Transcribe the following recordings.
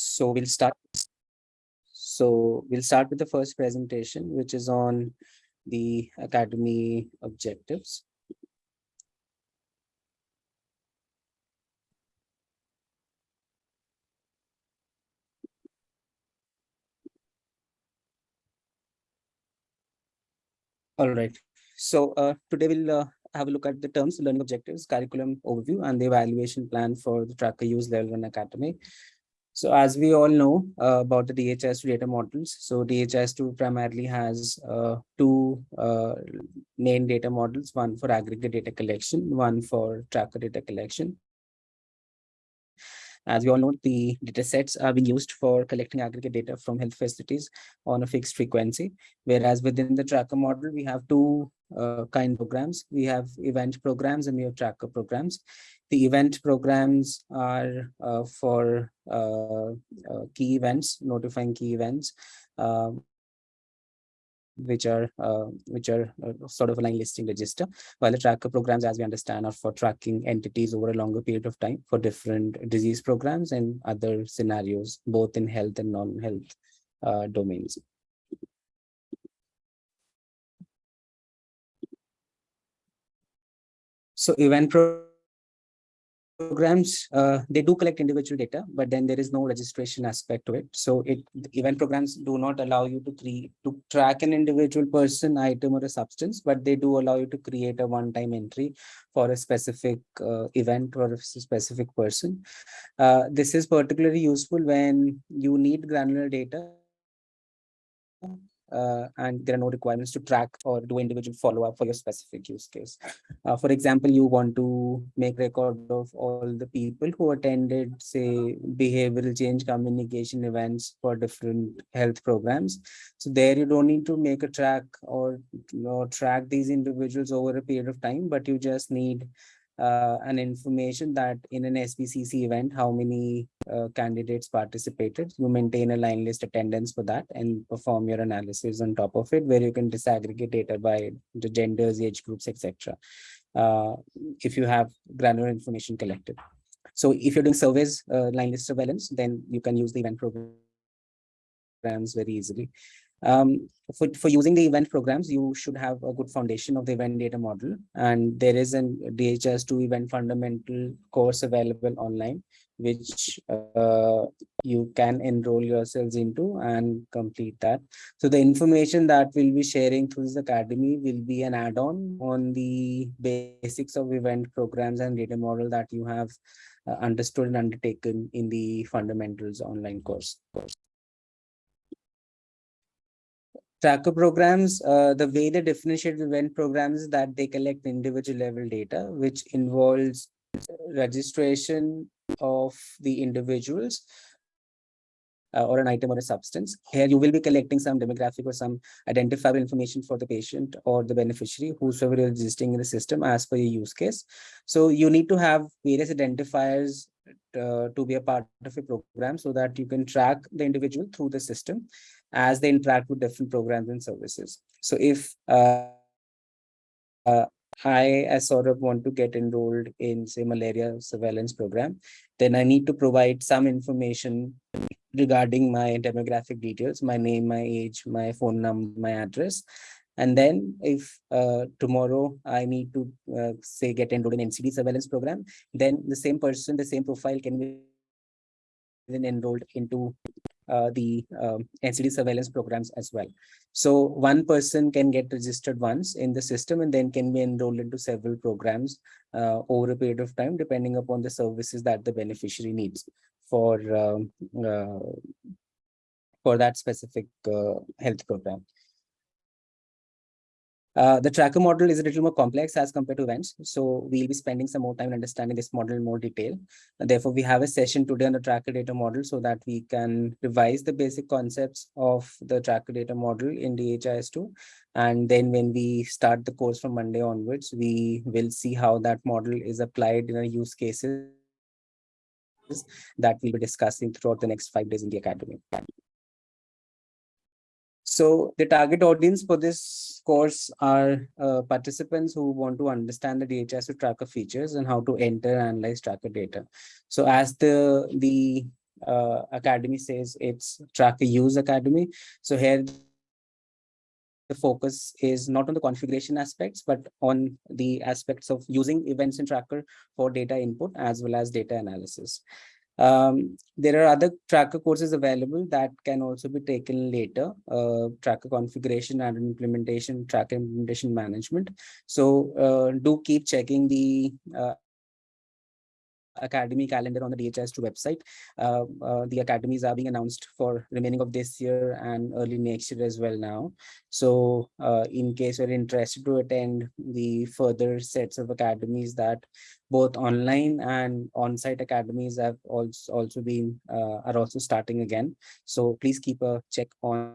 So we'll start. So we'll start with the first presentation, which is on the academy objectives. All right. So uh, today we'll uh, have a look at the terms, learning objectives, curriculum overview, and the evaluation plan for the tracker use level one academy. So as we all know uh, about the DHIS2 data models, so DHIS2 primarily has uh, two uh, main data models, one for aggregate data collection, one for tracker data collection. As we all know, the data sets are being used for collecting aggregate data from health facilities on a fixed frequency, whereas within the tracker model, we have two uh, kind programs. We have event programs and we have tracker programs. The event programs are uh, for uh, uh key events, notifying key events, um, which are uh, which are uh, sort of a line listing register, while the tracker programs, as we understand, are for tracking entities over a longer period of time for different disease programs and other scenarios, both in health and non-health uh, domains. So event pro programs, uh, they do collect individual data, but then there is no registration aspect to it. So it event programs do not allow you to create to track an individual person, item, or a substance, but they do allow you to create a one-time entry for a specific uh, event or a specific person. Uh, this is particularly useful when you need granular data uh, and there are no requirements to track or do individual follow-up for your specific use case. Uh, for example, you want to make record of all the people who attended, say, behavioral change communication events for different health programs. So there you don't need to make a track or know, track these individuals over a period of time, but you just need uh, an information that in an SBCC event, how many uh, candidates participated. You maintain a line list attendance for that and perform your analysis on top of it, where you can disaggregate data by the genders, age groups, etc. Uh, if you have granular information collected. So if you're doing surveys, uh, line list surveillance, then you can use the event programs very easily. Um, for, for using the event programs, you should have a good foundation of the event data model. And there is an DHIS2 event fundamental course available online, which uh, you can enroll yourselves into and complete that. So the information that we'll be sharing through this academy will be an add-on on the basics of event programs and data model that you have uh, understood and undertaken in the fundamentals online course. Tracker programs, uh, the way they differentiate event programs is that they collect individual level data, which involves registration of the individuals uh, or an item or a substance. Here you will be collecting some demographic or some identifiable information for the patient or the beneficiary, whosoever is existing in the system as per your use case. So you need to have various identifiers uh, to be a part of a program so that you can track the individual through the system as they interact with different programs and services. So if uh, uh, I, sort of want to get enrolled in, say, malaria surveillance program, then I need to provide some information regarding my demographic details, my name, my age, my phone number, my address. And then if uh, tomorrow I need to, uh, say, get enrolled in NCD surveillance program, then the same person, the same profile can be then enrolled into uh, the um, NCD surveillance programs as well. So one person can get registered once in the system and then can be enrolled into several programs uh, over a period of time, depending upon the services that the beneficiary needs for um, uh, for that specific uh, health program. Uh, the tracker model is a little more complex as compared to events. So we'll be spending some more time understanding this model in more detail. And therefore, we have a session today on the tracker data model so that we can revise the basic concepts of the tracker data model in DHIS2. And then when we start the course from Monday onwards, we will see how that model is applied in our use cases that we'll be discussing throughout the next five days in the academy. So the target audience for this course are uh, participants who want to understand the DHIS2 tracker features and how to enter and analyze tracker data. So as the, the uh, academy says it's tracker use academy. So here the focus is not on the configuration aspects, but on the aspects of using events in tracker for data input as well as data analysis. Um, there are other tracker courses available that can also be taken later, uh, tracker configuration and implementation, tracker implementation management. So uh, do keep checking the uh, academy calendar on the DHIS2 website. Uh, uh, the academies are being announced for remaining of this year and early next year as well now. So uh, in case you're interested to attend the further sets of academies that both online and on-site academies have also also been are also starting again. So please keep a check on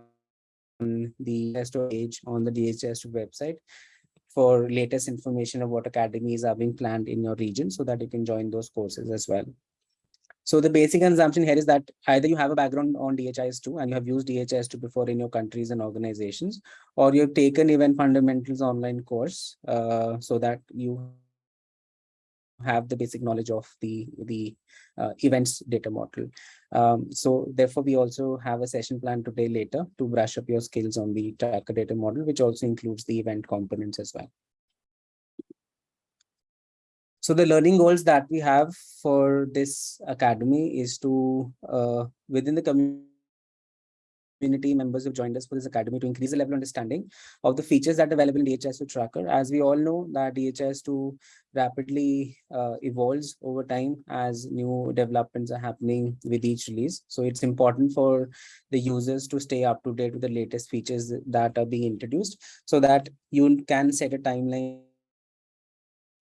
the page on the DHIS2 website for latest information of what academies are being planned in your region so that you can join those courses as well. So the basic assumption here is that either you have a background on DHIS2 and you have used DHIS2 before in your countries and organizations, or you've taken event fundamentals online course uh, so that you have the basic knowledge of the the uh, events data model. Um, so therefore, we also have a session plan today later to brush up your skills on the tracker data model, which also includes the event components as well. So the learning goals that we have for this academy is to, uh, within the community, community members who joined us for this academy to increase the level of understanding of the features that are available in DHIS2 tracker. As we all know that DHIS2 rapidly uh, evolves over time as new developments are happening with each release. So it's important for the users to stay up to date with the latest features that are being introduced so that you can set a timeline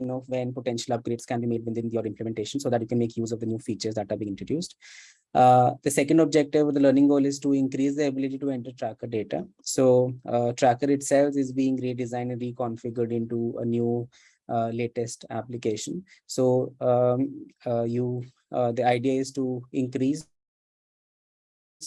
know when potential upgrades can be made within your implementation so that you can make use of the new features that are being introduced. Uh, the second objective of the learning goal is to increase the ability to enter tracker data. So uh, tracker itself is being redesigned and reconfigured into a new uh, latest application. So um, uh, you uh, the idea is to increase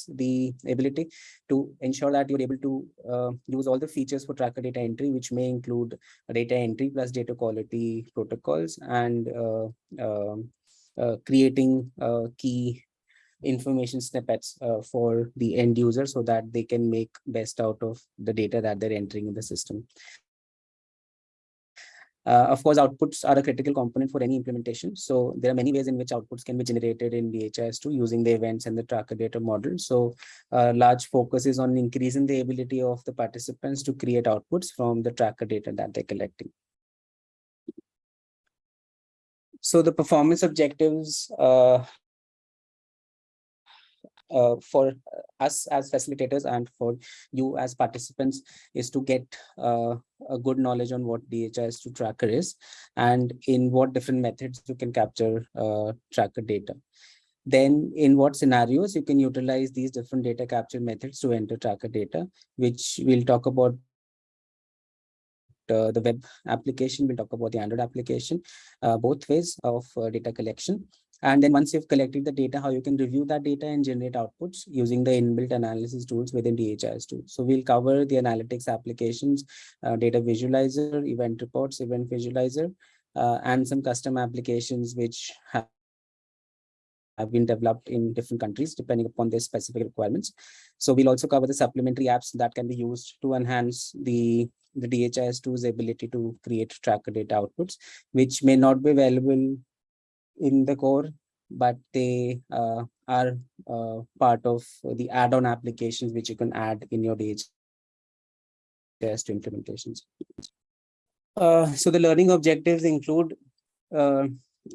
the ability to ensure that you're able to uh, use all the features for tracker data entry, which may include data entry plus data quality protocols and uh, um, uh, creating uh, key information snippets uh, for the end user so that they can make best out of the data that they're entering in the system. Uh, of course, outputs are a critical component for any implementation. So there are many ways in which outputs can be generated in DHIS2 using the events and the tracker data model. So uh, large focus is on increasing the ability of the participants to create outputs from the tracker data that they're collecting. So the performance objectives uh, uh, for us as facilitators and for you as participants is to get uh, a good knowledge on what DHIS2 tracker is and in what different methods you can capture uh, tracker data. Then in what scenarios you can utilize these different data capture methods to enter tracker data, which we'll talk about uh, the web application, we'll talk about the Android application, uh, both ways of uh, data collection. And then once you've collected the data, how you can review that data and generate outputs using the inbuilt analysis tools within DHIS2. So we'll cover the analytics applications, uh, data visualizer, event reports, event visualizer, uh, and some custom applications which have have been developed in different countries depending upon their specific requirements. So we'll also cover the supplementary apps that can be used to enhance the, the DHIS2's ability to create tracker data outputs, which may not be available in the core, but they uh, are uh, part of the add-on applications which you can add in your DHIS2 implementations. Uh, so the learning objectives include uh,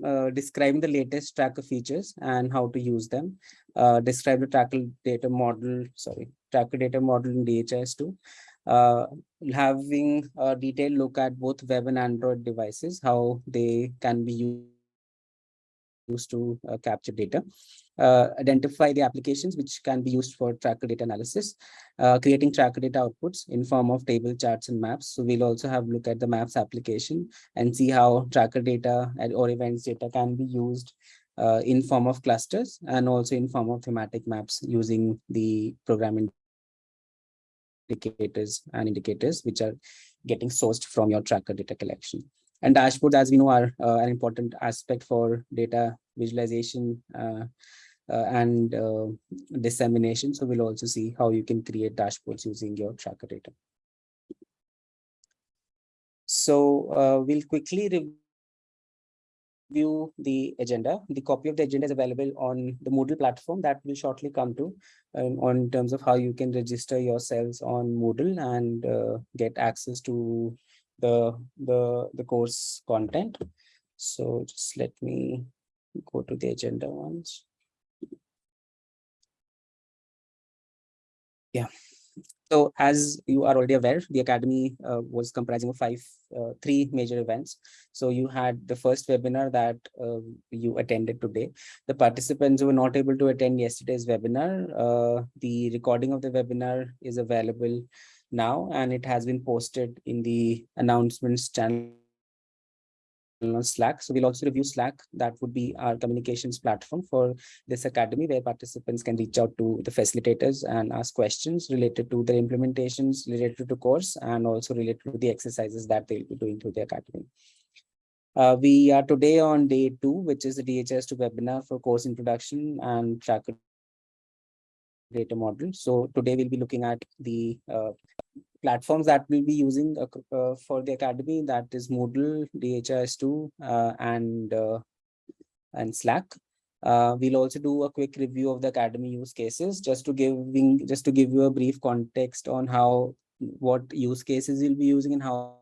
uh, describing the latest tracker features and how to use them, uh, describe the tracker data model, sorry, tracker data model in DHIS2, uh, having a detailed look at both web and Android devices, how they can be used used to uh, capture data, uh, identify the applications which can be used for tracker data analysis, uh, creating tracker data outputs in form of table charts and maps. So we'll also have a look at the maps application and see how tracker data or events data can be used uh, in form of clusters and also in form of thematic maps using the program indicators and indicators which are getting sourced from your tracker data collection. And dashboards, as we know, are uh, an important aspect for data visualization uh, uh, and uh, dissemination. So we'll also see how you can create dashboards using your tracker data. So we'll quickly review the agenda. The copy of the agenda is available on the Moodle platform that will shortly come to um, on terms of how you can register yourselves on Moodle and uh, get access to the, the, the course content. So just let me go to the agenda once. Yeah. So as you are already aware, the Academy uh, was comprising of five, uh, three major events. So you had the first webinar that uh, you attended today. The participants who were not able to attend yesterday's webinar, uh, the recording of the webinar is available now and it has been posted in the announcements channel on Slack. So we'll also review Slack. That would be our communications platform for this academy where participants can reach out to the facilitators and ask questions related to the implementations, related to the course, and also related to the exercises that they'll be doing through the academy. Uh, we are today on day two, which is the DHIS2 webinar for course introduction and tracker data model. So today we'll be looking at the uh, platforms that we'll be using uh, uh, for the academy that is Moodle, DHIS2 uh, and and Slack. Uh, we'll also do a quick review of the academy use cases just to giving just to give you a brief context on how what use cases you'll be using and how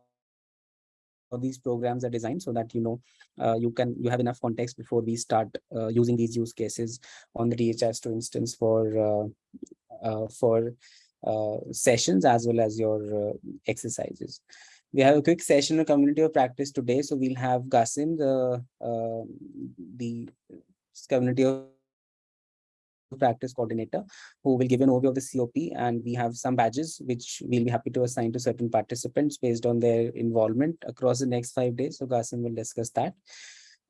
these programs are designed so that you know uh, you can you have enough context before we start uh, using these use cases on the DHIS2 instance for for sessions as well as your uh, exercises. We have a quick session of community of practice today. So we'll have Gasim, the, uh, the community of practice coordinator who will give an overview of the COP and we have some badges which we'll be happy to assign to certain participants based on their involvement across the next five days. So Gasim will discuss that.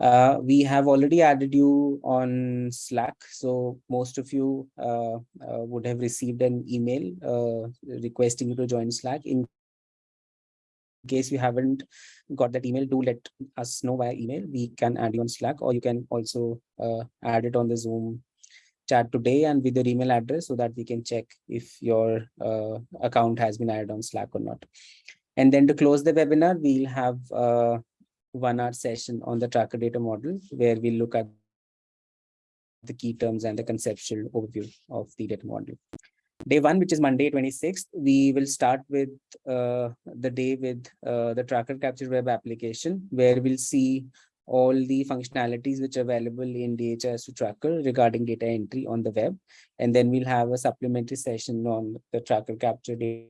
Uh, we have already added you on Slack, so most of you uh, uh, would have received an email uh, requesting you to join Slack. In case you haven't got that email, do let us know via email. We can add you on Slack, or you can also uh, add it on the Zoom chat today and with your email address so that we can check if your uh, account has been added on Slack or not. And then to close the webinar, we'll have one hour session on the tracker data model where we look at the key terms and the conceptual overview of the data model. Day one, which is Monday 26th, we will start with uh, the day with uh, the tracker capture web application where we'll see all the functionalities which are available in DHIS2 tracker regarding data entry on the web. And then we'll have a supplementary session on the tracker capture data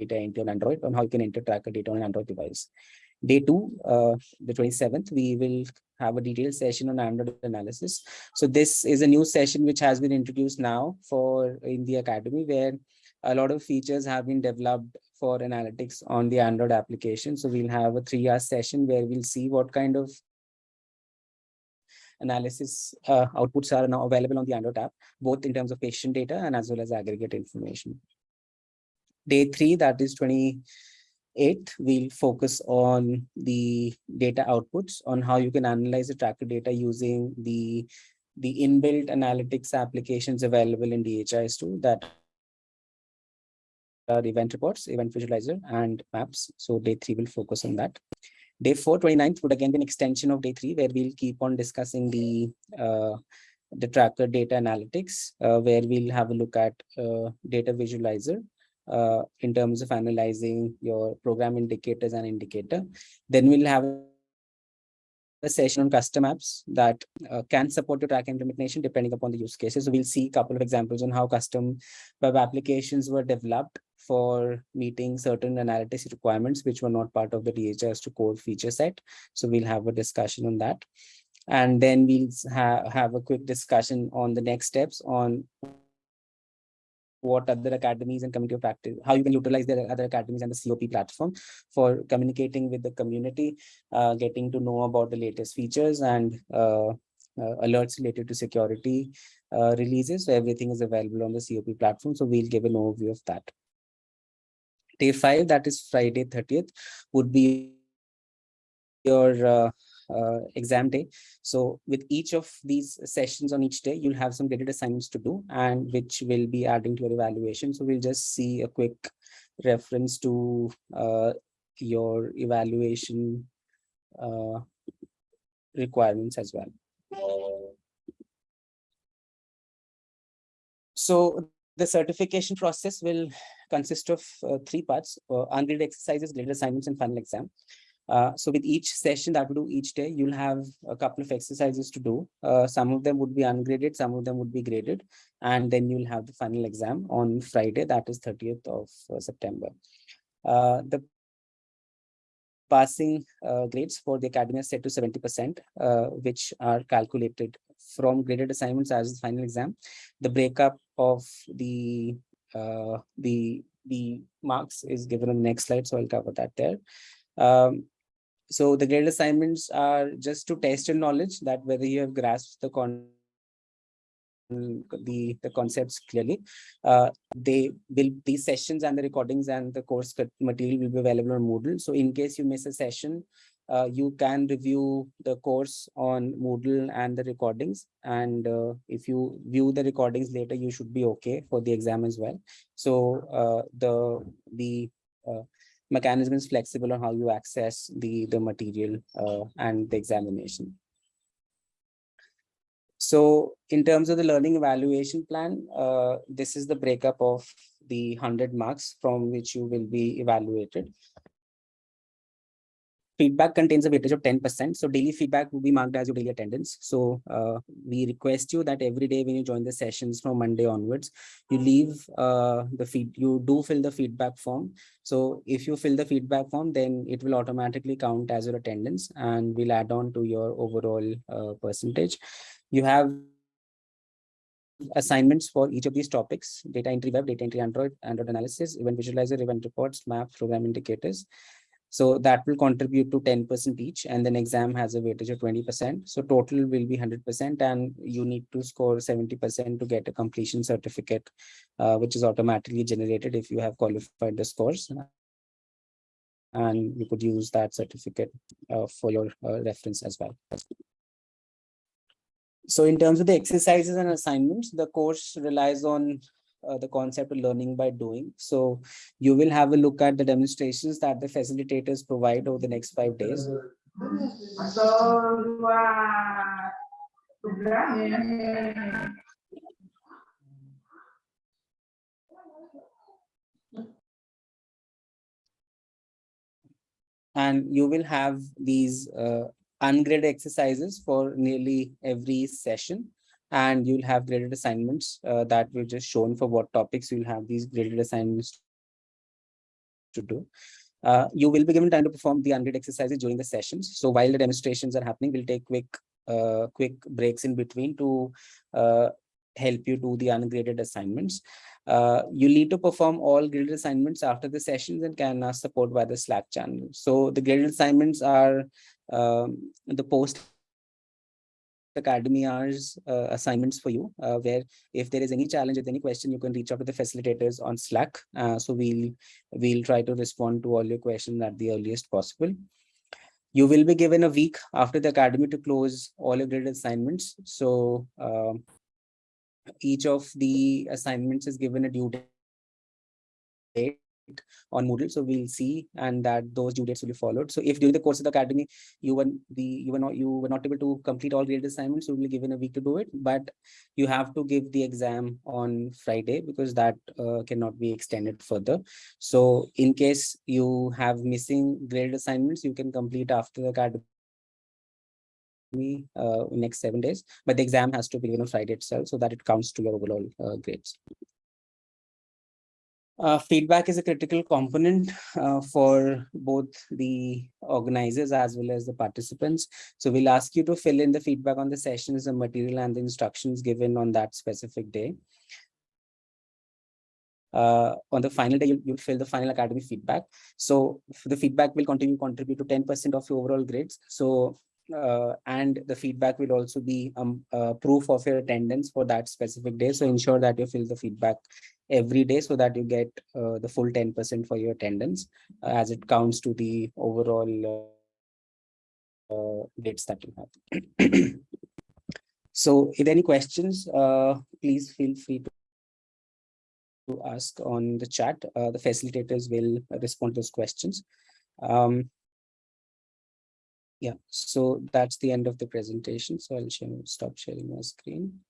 entry on Android on how you can enter tracker data on Android device. Day two, uh, the 27th, we will have a detailed session on Android analysis. So this is a new session which has been introduced now for in the academy where a lot of features have been developed for analytics on the Android application. So we'll have a three hour session where we'll see what kind of analysis uh, outputs are now available on the Android app, both in terms of patient data and as well as aggregate information. Day three, that is 20, eight, we'll focus on the data outputs on how you can analyze the tracker data using the, the inbuilt analytics applications available in DHIS2 that are event reports, event visualizer, and maps. So day three will focus on that. Day four, 29th would again be an extension of day three, where we'll keep on discussing the uh, the tracker data analytics, uh, where we'll have a look at uh, data visualizer uh, in terms of analyzing your program indicators and indicator. Then we'll have a session on custom apps that uh, can support your track implementation depending upon the use cases. So we'll see a couple of examples on how custom web applications were developed for meeting certain analytics requirements, which were not part of the DHIS2 core feature set. So we'll have a discussion on that. And then we'll ha have a quick discussion on the next steps on what other academies and community of practice, how you can utilize the other academies and the COP platform for communicating with the community, uh, getting to know about the latest features and uh, uh, alerts related to security uh, releases. So everything is available on the COP platform. So we'll give an overview of that. Day five, that is Friday 30th, would be your uh, exam day. So with each of these sessions on each day, you'll have some graded assignments to do and which will be adding to your evaluation. So we'll just see a quick reference to uh, your evaluation uh, requirements as well. So the certification process will consist of uh, three parts, uh, ungraded exercises, graded assignments, and final exam. Uh, so with each session that we do each day, you'll have a couple of exercises to do. Uh, some of them would be ungraded, some of them would be graded, and then you'll have the final exam on Friday, that is 30th of uh, September. Uh, the passing uh, grades for the academy are set to 70%, uh, which are calculated from graded assignments as the final exam. The breakup of the the the marks is given on the next slide, so I'll cover that there. Um, so the graded assignments are just to test your knowledge that whether you have grasped the con the the concepts clearly. Uh, they will these sessions and the recordings and the course material will be available on moodle. So in case you miss a session uh, you can review the course on moodle and the recordings. And uh, if you view the recordings later you should be okay for the exam as well. So uh, the the uh, mechanism is flexible on how you access the the material uh, and the examination so in terms of the learning evaluation plan, uh, this is the breakup of the 100 marks from which you will be evaluated. Feedback contains a weightage of 10%. So daily feedback will be marked as your daily attendance. So uh, we request you that every day when you join the sessions from Monday onwards, you leave uh, the feed, you do fill the feedback form. So if you fill the feedback form, then it will automatically count as your attendance and will add on to your overall uh, percentage. You have assignments for each of these topics, data entry web, data entry Android, Android analysis, event visualizer, event reports, maps, program indicators. So that will contribute to 10% each and then exam has a weightage of 20%. So total will be 100% and you need to score 70% to get a completion certificate, uh, which is automatically generated if you have qualified the scores. And you could use that certificate uh, for your uh, reference as well. So in terms of the exercises and assignments, the course relies on uh, the concept of learning by doing. So you will have a look at the demonstrations that the facilitators provide over the next five days. And you will have these uh, ungraded exercises for nearly every session and you'll have graded assignments uh, that we've just shown for what topics you'll have these graded assignments to do. Uh, you will be given time to perform the ungraded exercises during the sessions. So while the demonstrations are happening, we'll take quick uh, quick breaks in between to uh, help you do the ungraded assignments. Uh, you need to perform all graded assignments after the sessions and can ask support by the Slack channel. So the graded assignments are um, the post academy hours uh, assignments for you uh, where if there is any challenge with any question you can reach out to the facilitators on slack. Uh, so we'll we'll try to respond to all your questions at the earliest possible. You will be given a week after the academy to close all your graded assignments. So um, each of the assignments is given a due date on Moodle. So we'll see and that those due dates will be followed. So if during the course of the academy, you were the you were not you were not able to complete all graded assignments, you will be given a week to do it. But you have to give the exam on Friday because that uh, cannot be extended further. So in case you have missing graded assignments, you can complete after the academy uh, next seven days, but the exam has to be given on Friday itself so that it counts to your overall uh, grades. Uh, feedback is a critical component uh, for both the organizers as well as the participants. So we'll ask you to fill in the feedback on the sessions, the material and the instructions given on that specific day. Uh, on the final day, you'll, you'll, fill the final academy feedback. So the feedback will continue contribute to 10% of your overall grades. So and the feedback will also be um, uh, proof of your attendance for that specific day. So ensure that you fill the feedback every day so that you get uh, the full 10% for your attendance uh, as it counts to the overall uh, dates that you have. so if any questions, uh, please feel free to to ask on the chat. Uh, the facilitators will respond to those questions. Um, yeah, so that's the end of the presentation. So I'll share, stop sharing my screen.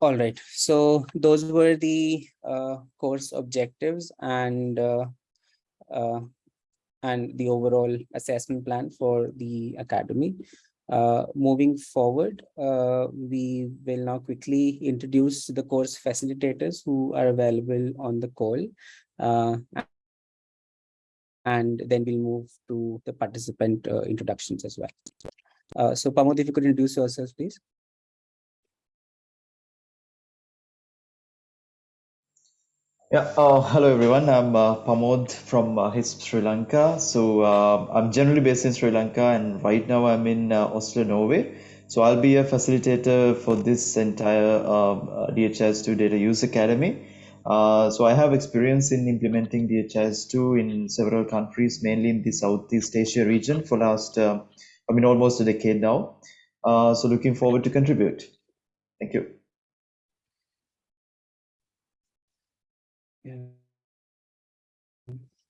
All right, so those were the uh, course objectives and uh, uh, and the overall assessment plan for the academy. Uh, moving forward, uh, we will now quickly introduce the course facilitators who are available on the call. Uh, and then we'll move to the participant uh, introductions as well. Uh, so Pamod, if you could introduce yourself, please. Yeah, uh, hello everyone. I'm uh, Pamod from uh, HISP Sri Lanka. So uh, I'm generally based in Sri Lanka and right now I'm in uh, Oslo, Norway. So I'll be a facilitator for this entire um, uh, DHIS2 Data Use Academy. Uh, so I have experience in implementing DHIS2 in several countries, mainly in the Southeast Asia region for last, I mean, almost a decade now. So looking forward to contribute. Thank you.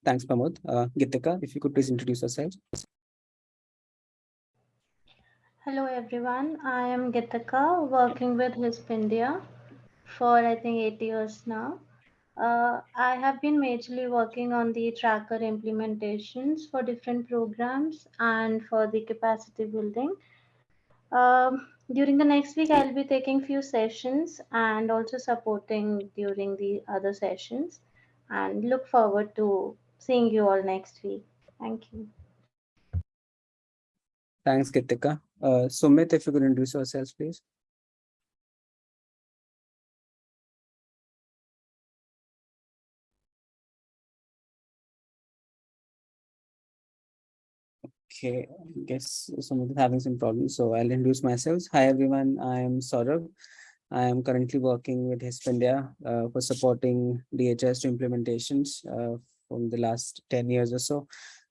Thanks, Pamod. Uh, Gitika, if you could please introduce yourself. Hello everyone, I am Gitika working with HISP India for I think eight years now. Uh, I have been majorly working on the tracker implementations for different programs and for the capacity building. Um, during the next week, I'll be taking few sessions and also supporting during the other sessions and look forward to seeing you all next week. Thank you. Thanks, Gitika. Uh, Sumit, if you could introduce yourself, please. Okay, I guess someone is having some problems, so I'll introduce myself. Hi everyone, I am Saurabh. I am currently working with HISP India uh, for supporting DHIS2 implementations uh, from the last 10 years or so.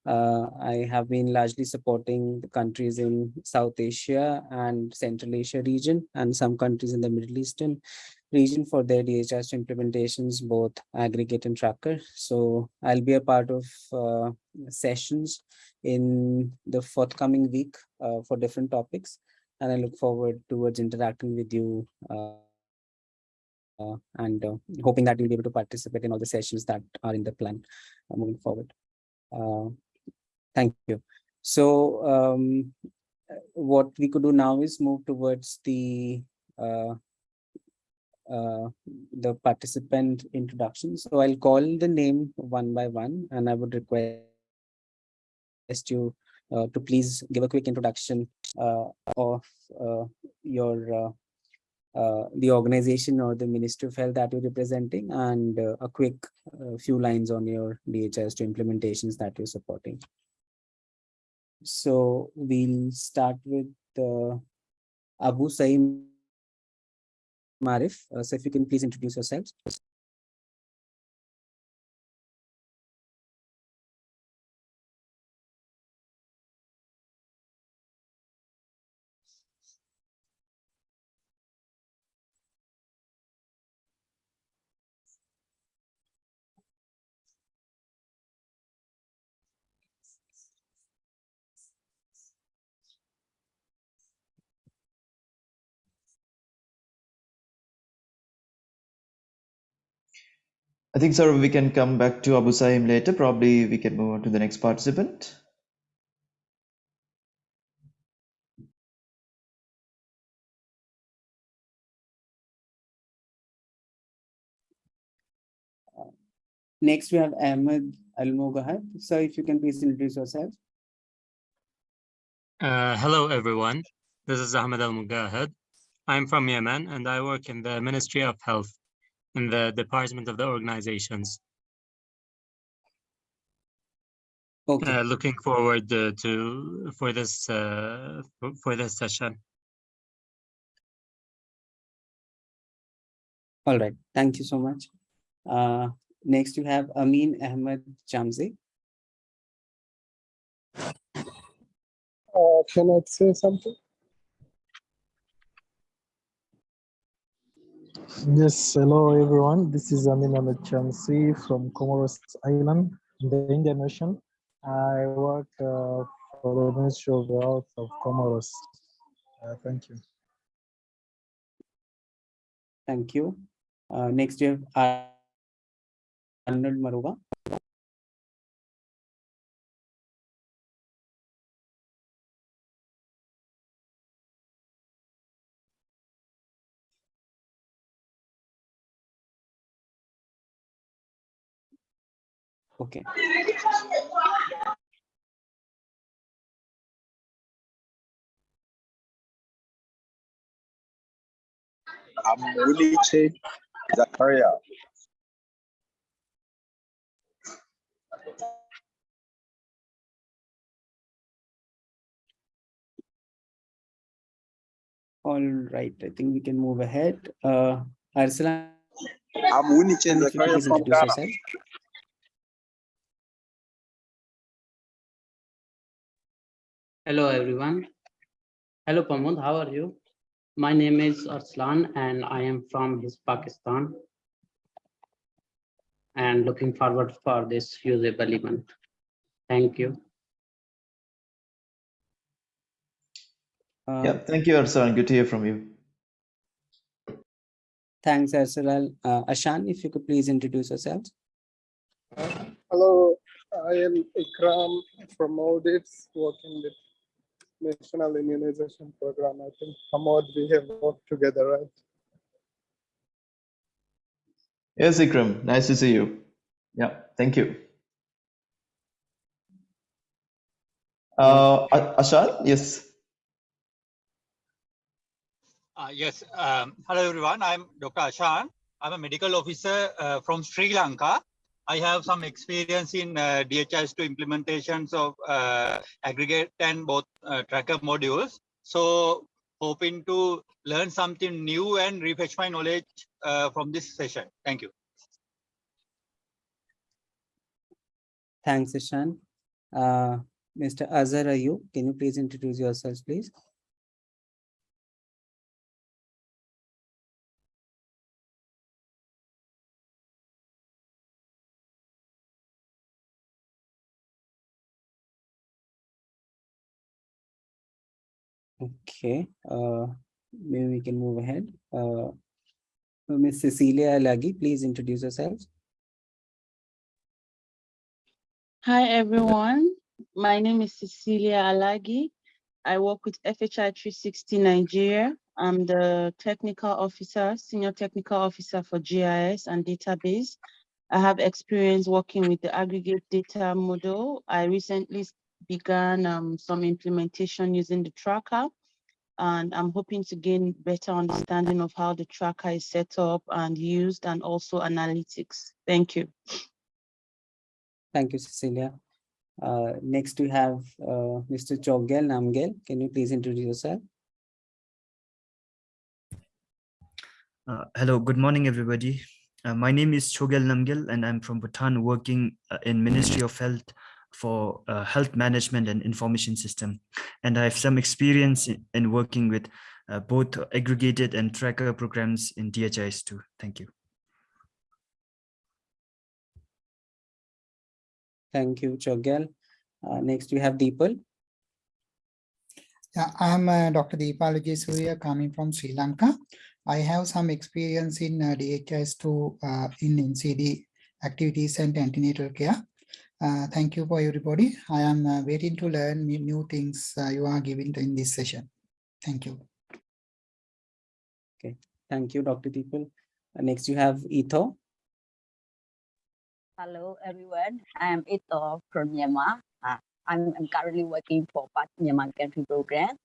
Uh, I have been largely supporting the countries in South Asia and Central Asia region and some countries in the Middle Eastern region for their DHIS implementations, both aggregate and tracker. So I'll be a part of uh, sessions in the forthcoming week uh, for different topics. And I look forward towards interacting with you uh, and uh, hoping that you'll be able to participate in all the sessions that are in the plan uh, moving forward. Uh, thank you. So um, what we could do now is move towards the uh, uh, the participant introduction. So I'll call the name one by one and I would request you uh, to please give a quick introduction uh, of uh, your uh, Uh, the organization or the Ministry of Health that you're representing and uh, a quick uh, few lines on your DHIS2 implementations that you're supporting. So we'll start with Abu Saeem Marif. so if you can please introduce yourselves. I think, sir, we can come back to Abu Saim later. Probably we can move on to the next participant. Next, we have Ahmed Al So if you can please introduce yourself. Uh, hello, everyone. This is Ahmed Al Mugahad. I'm from Yemen and I work in the Ministry of Health in the department of the organizations. Okay. Uh, looking forward uh, to for this uh, for this session. All right. Thank you so much. Uh, next you have Amin Ahmed Jamzi. Uh, can I say something? Yes, hello everyone. This is Amin Ahmed from Comoros Island, in the Indian Ocean. I work uh, for the Ministry of Health of Comoros. Uh, thank you. Thank you. Uh, next you have Ar- Arnold Maruga. Okay. I'm Wuliche Zakaria. All right, I think we can move ahead. Uh, Arsalan, I'm you could Zakaria from Ghana. Hello everyone. Hello Pramod, how are you? My name is Arslan and I am from HISP Pakistan. And looking forward for this usable event. Thank you. Uh, Yeah, thank you, Arslan. Good to hear from you. Thanks, Arsalan. Uh, Ashan, if you could please introduce yourselves. Hello, I am Ikram from Maldives, working with National Immunization Program. I think Hamad, we have worked together, right? Yes, Ikram. Nice to see you. Yeah, thank you. Uh, A- Ashan, yes. Uh, yes, um, hello everyone. I'm Dr. Ashan. I'm a medical officer uh, from Sri Lanka. I have some experience in uh, DHIS2 implementations of uh, aggregate and both uh, tracker modules. So hoping to learn something new and refresh my knowledge uh, from this session. Thank you. Thanks, Ashan. Uh, Mr. Azhar Ayub, can you please introduce yourselves, please? Okay, uh, maybe we can move ahead. Uh, Ms. Cecilia Alagi, please introduce yourselves. Hi, everyone. My name is Cecilia Alagi. I work with FHI 360 Nigeria. I'm the technical officer, senior technical officer for GIS and database. I have experience working with the aggregate data model. I recently began um, some implementation using the tracker. And I'm hoping to gain better understanding of how the tracker is set up and used and also analytics. Thank you. Thank you, Cecilia. Uh, next we have uh, Mr. Chogel Namgel. Can you please introduce yourself? Uh, hello, good morning, everybody. Uh, my name is Chogel Namgil, and I'm from Bhutan, working uh, in Ministry of Health for uh, health management and information system. And I have some experience in, in working with uh, both aggregated and tracker programs in DHIS2. Thank you. Thank you, Chogel. Uh, next we have Deepal. Yeah, I'm uh, Dr. Deepalaji Surya coming from Sri Lanka. I have some experience in uh, DHIS2 uh, in NCD activities and antenatal care. Uh, thank you for everybody. I am uh, waiting to learn new- new things uh, you are giving in this session. Thank you. Okay, thank you, Dr. Deepal. Uh, next you have Etho. Hello, everyone. I am Ito from Myanmar. Uh, I'm, I'm currently working for PATH Myanmar Country Program,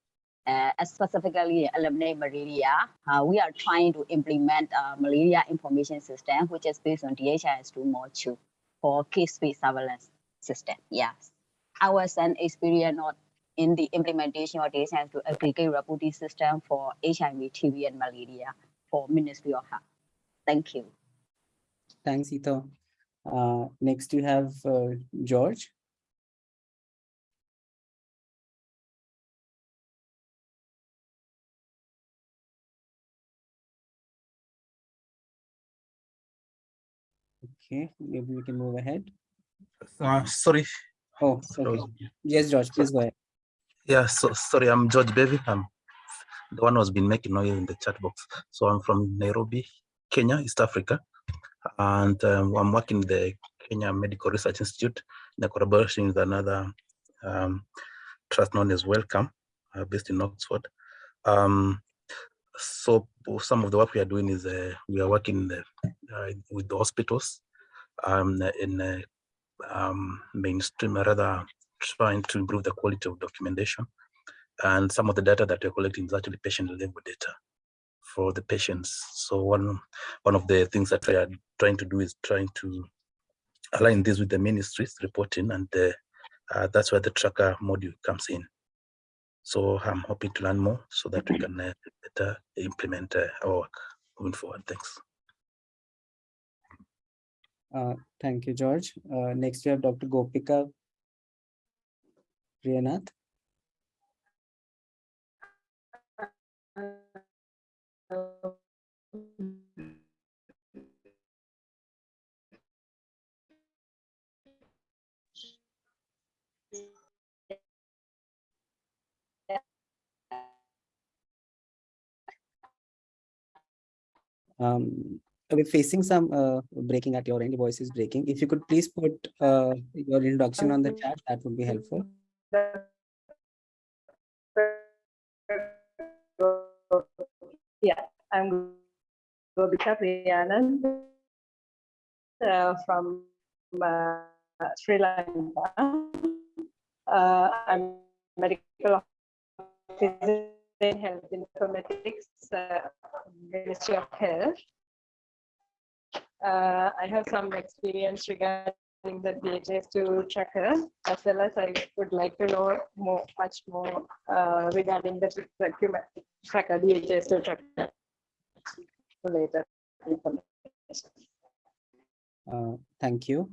uh, specifically eliminate malaria. Uh, we are trying to implement a malaria information system, which is based on DHIS2 module for case-based surveillance system. Yes, I was an experience in the implementation of DHIS2 aggregate reporting system for HIV, TB, and malaria for Ministry of Health. Thank you. Thanks, Ito. Uh, next you have uh, George. Okay, maybe we can move ahead. Uh, sorry. Oh, okay. Yes, George, please go ahead. Yeah, so sorry, I'm George Bevy. I'm the one who's been making noise in the chat box. So I'm from Nairobi, Kenya, East Africa. And um, I'm working in the Kenya Medical Research Institute in a collaboration with another um, trust known as Wellcome, uh, based in Oxford. Um, so some of the work we are doing is uh, we are working the, uh, with the hospitals um, in uh, um, mainstream, rather trying to improve the quality of documentation. And some of the data that we're collecting is actually patient level data for the patients. So one, one of the things that we are trying to do is trying to align this with the ministry's reporting and the, uh, that's where the tracker module comes in. So I'm hoping to learn more so that we can uh, better implement uh, our work moving forward. Thanks. Uh, thank you, George. Uh, next, we have Dr. Gopika Priyanath. Um, we're facing some uh, breaking at your end. Your voice is breaking. If you could please put uh, your introduction on the chat, that would be helpful. Yeah, I'm Gobika Priyanan uh, from uh, Sri Lanka. Uh, I'm medical officer in health informatics, uh, Ministry of Health. Uh, I have some experience regarding the DHIS2 tracker, as well as I would like to know more, much more uh, regarding the document tracker, DHIS2 tracker later. Uh, thank you.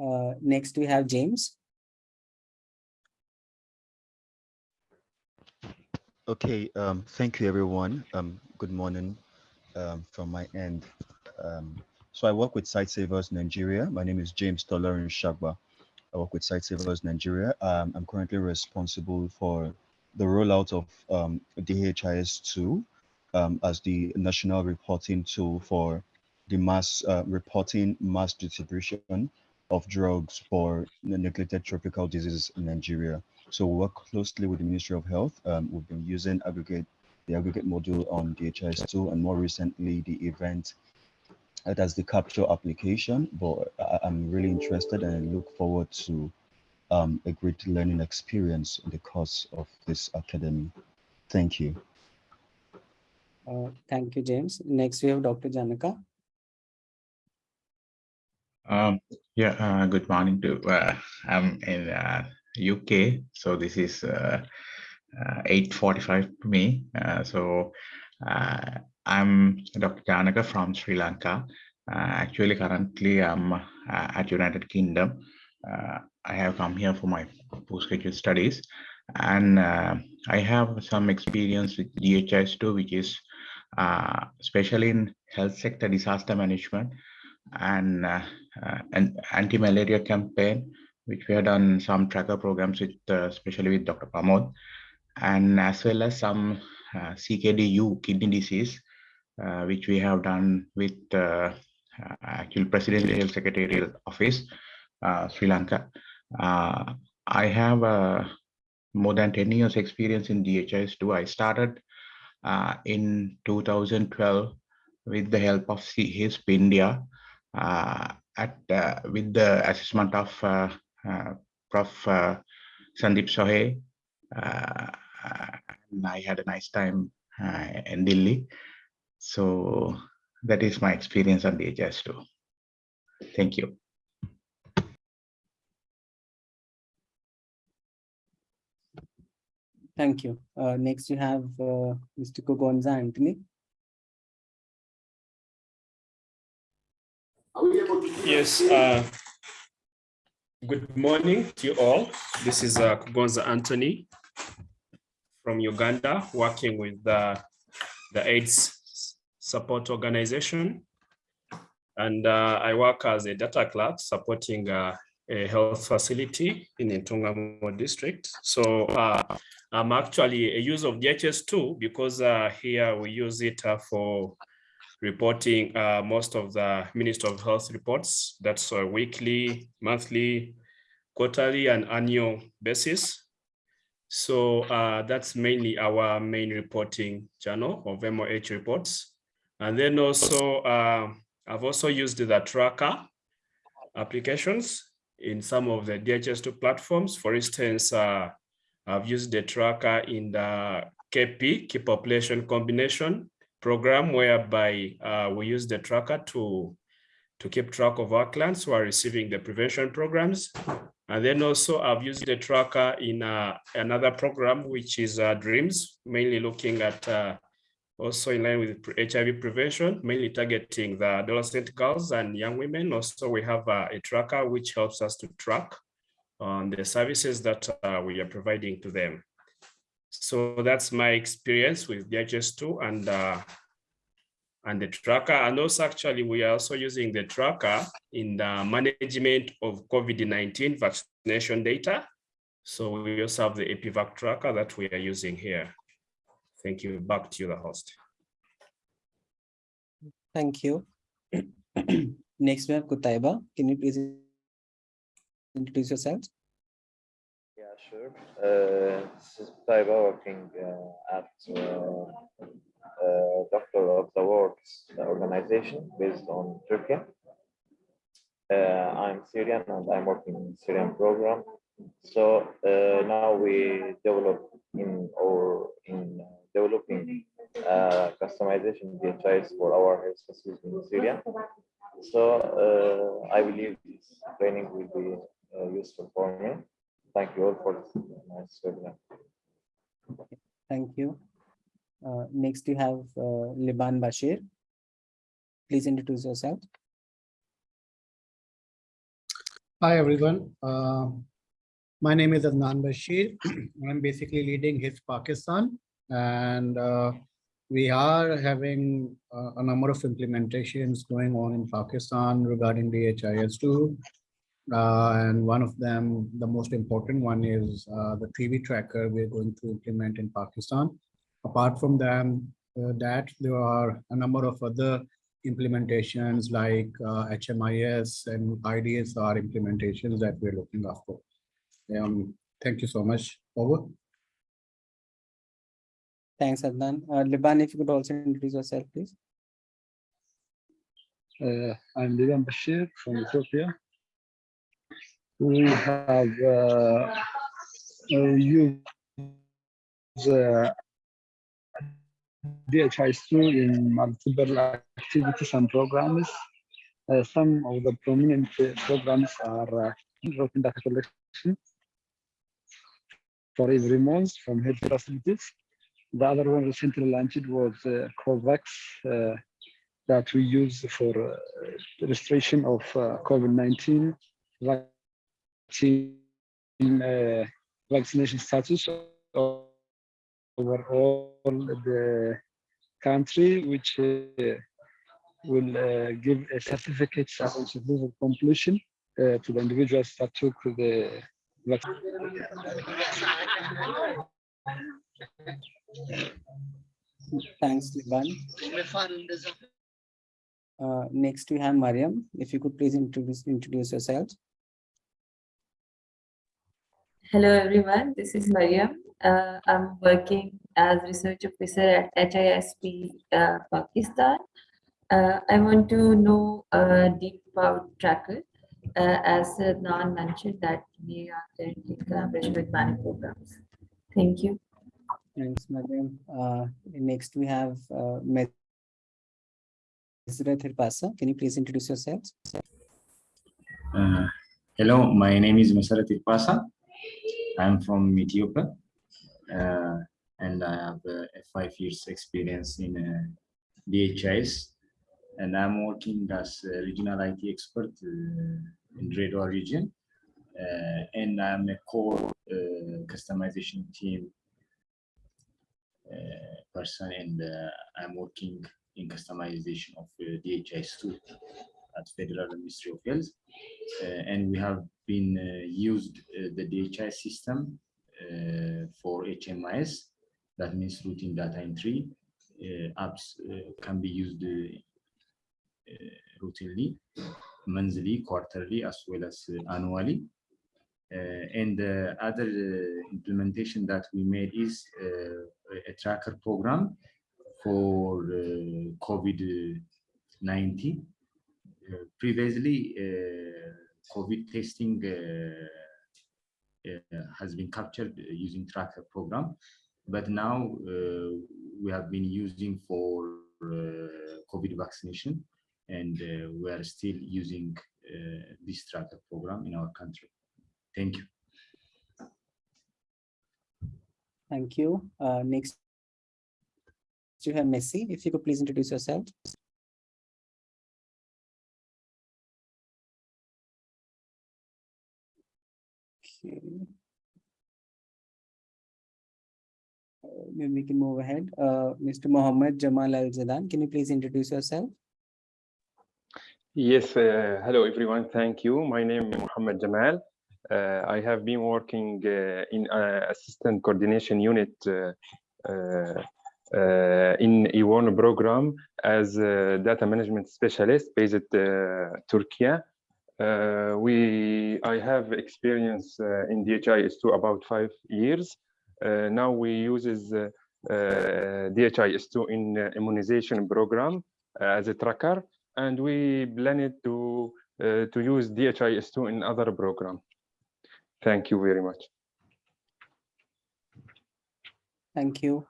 Uh, next, we have James. Okay, um, thank you everyone. Um, good morning um, from my end. Um, so I work with Sightsavers Nigeria. My name is James Tolerin Shagba. I work with Sightsavers Nigeria. Um, I'm currently responsible for the rollout of um, DHIS2 um, as the national reporting tool for the mass uh, reporting mass distribution of drugs for neglected tropical diseases in Nigeria. So we work closely with the Ministry of Health. Um, we've been using aggregate, the aggregate module on DHIS2 and more recently the event that has the capture application. But I, I'm really interested and I look forward to um, a great learning experience in the course of this academy. Thank you. Uh, thank you, James. Next, we have Dr. Janaka. Um, yeah, uh, good morning to, uh, I'm in uh, UK, so this is uh, uh, 8.45 for me. Uh, so uh, I'm Dr. Janaka from Sri Lanka. Uh, actually, currently I'm uh, at United Kingdom. Uh, I have come here for my postgraduate studies and uh, I have some experience with DHIS2, which is uh, especially in health sector disaster management and uh, uh, an anti-malaria campaign, which we have done some tracker programs with, uh, especially with Dr. Pramod, and as well as some uh, CKDU kidney disease, uh, which we have done with uh, uh, actual Presidential Secretarial Office, uh, Sri Lanka. Uh, I have more than 10 years experience in DHIS2. I started in 2012 with the help of C- HISP India at with the assessment of Prof. Sundeep Sahay. And I had a nice time uh, in Delhi. So that is my experience on DHIS2. Thank you. Thank you. Uh, next, you have uh, Mr. Kugonza Anthony. Yes. Uh, good morning to you all. This is uh, Kugonza Anthony from Uganda, working with the, the AIDS support organization. And uh, I work as a data clerk supporting uh, a health facility in Ntungamo district. So uh, I'm actually a user of DHIS2 because uh, here we use it uh, for reporting uh, most of the Minister of Health reports. That's weekly, monthly, quarterly, and annual basis. So that's mainly our main reporting channel of MOH reports. And then also, uh, I've also used the tracker applications in some of the DHIS2 platforms. For instance, uh, I've used the tracker in the KP, Key Population Combination program, whereby uh, we use the tracker to, to keep track of our clients who are receiving the prevention programs. And then also I've used the tracker in uh, another program, which is uh, DREAMS, mainly looking at uh, also in line with HIV prevention, mainly targeting the adolescent girls and young women. Also, we have uh, a tracker which helps us to track on the services that uh, we are providing to them. So that's my experience with DHIS2 and uh, and the tracker. And also actually, we are also using the tracker in the management of COVID-19 vaccination data. So we also have the EpiVac tracker that we are using here. Thank you. Back to you, the host. Thank you. Next we have Kutaiba. Can you please introduce yourself? Yeah, sure. Uh, this is Taiba working uh, at uh, uh, Doctors of the World organization based on Turkey. Uh, I'm Syrian and I'm working in Syrian program. So uh, now we develop in or in developing uh, customization DHIs for our health facilities in Syria. So uh, I believe this training will be uh, useful for me. Thank you all for this nice webinar. Thank you. Uh, next, you have uh, Liban Bashir. Please introduce yourself. Hi, everyone. Uh, my name is Adnan Bashir. I'm basically leading HISP Pakistan, and uh, we are having uh, a number of implementations going on in Pakistan regarding DHIS2. Uh, and one of them, the most important one is uh, the TB tracker we're going to implement in Pakistan. Apart from them, uh, that, there are a number of other implementations like uh, HMIS and IDSR implementations that we're looking after. Um, thank you so much. Over. Thanks, Adnan. Uh, Liban, if you could also introduce yourself, please. Uh, I'm Liban Bashir from Ethiopia. We have used uh, DHIS2 in multiple activities and programs. Uh, some of the prominent programs are uh, data collection for every month from health facilities. The other one recently launched was uh, COVAX uh, that we use for uh, registration of uh, COVID-19 vaccine uh, vaccination status over all the country, which uh, will uh, give a certificate of completion uh, to the individuals that took the vaccine. Thanks, Liban. Uh, next, we have Mariam. If you could please introduce introduce yourself. Hello everyone, this is Mariam. Uh, I'm working as research officer at HISP uh, Pakistan. Uh, I want to know deep about tracker. Uh, as Nan mentioned that we are currently collaborating with many programs. Thank you. Thanks, Madam. Uh, next, we have uh, Mesra Tirpasa. Can you please introduce yourself? Uh, hello, my name is Mesara Tirpasa. I'm from Ethiopia uh, and I have uh, a five years experience in uh, DHIS and I'm working as a regional IT expert uh, in Redwa region. Uh, and I'm a core uh, customization team uh, person, and uh, I'm working in customization of uh, DHIS2 at Federal Ministry of Health. Uh, and we have been uh, used uh, the DHI system uh, for HMIS, that means routine data entry. Uh, apps uh, can be used uh, uh, routinely, monthly, quarterly, as well as uh, annually. Uh, and the other uh, implementation that we made is uh, a tracker program for uh, COVID-19. Uh, previously, uh, COVID testing uh, uh, has been captured using tracker program, but now uh, we have been using for uh, COVID vaccination, and uh, we are still using uh, this tracker program in our country. Thank you. Thank you. Uh, next, you have Messi. If you could please introduce yourself. Okay. Uh, Maybe we can move ahead. Uh, Mr. Mohammed Jamal Al Zadan, can you please introduce yourself? Yes, uh, hello everyone. Thank you. My name is Mohammed Jamal. Uh, I have been working uh, in uh, assistant coordination unit in EWARN program as a data management specialist based uh, Turkey. We, I have experience in DHIS2 about five years. Now we uses uh, uh, DHIS2 in uh, immunization program as a tracker, and we plan it to uh, to use DHIS2 in other program. Thank you very much. Thank you.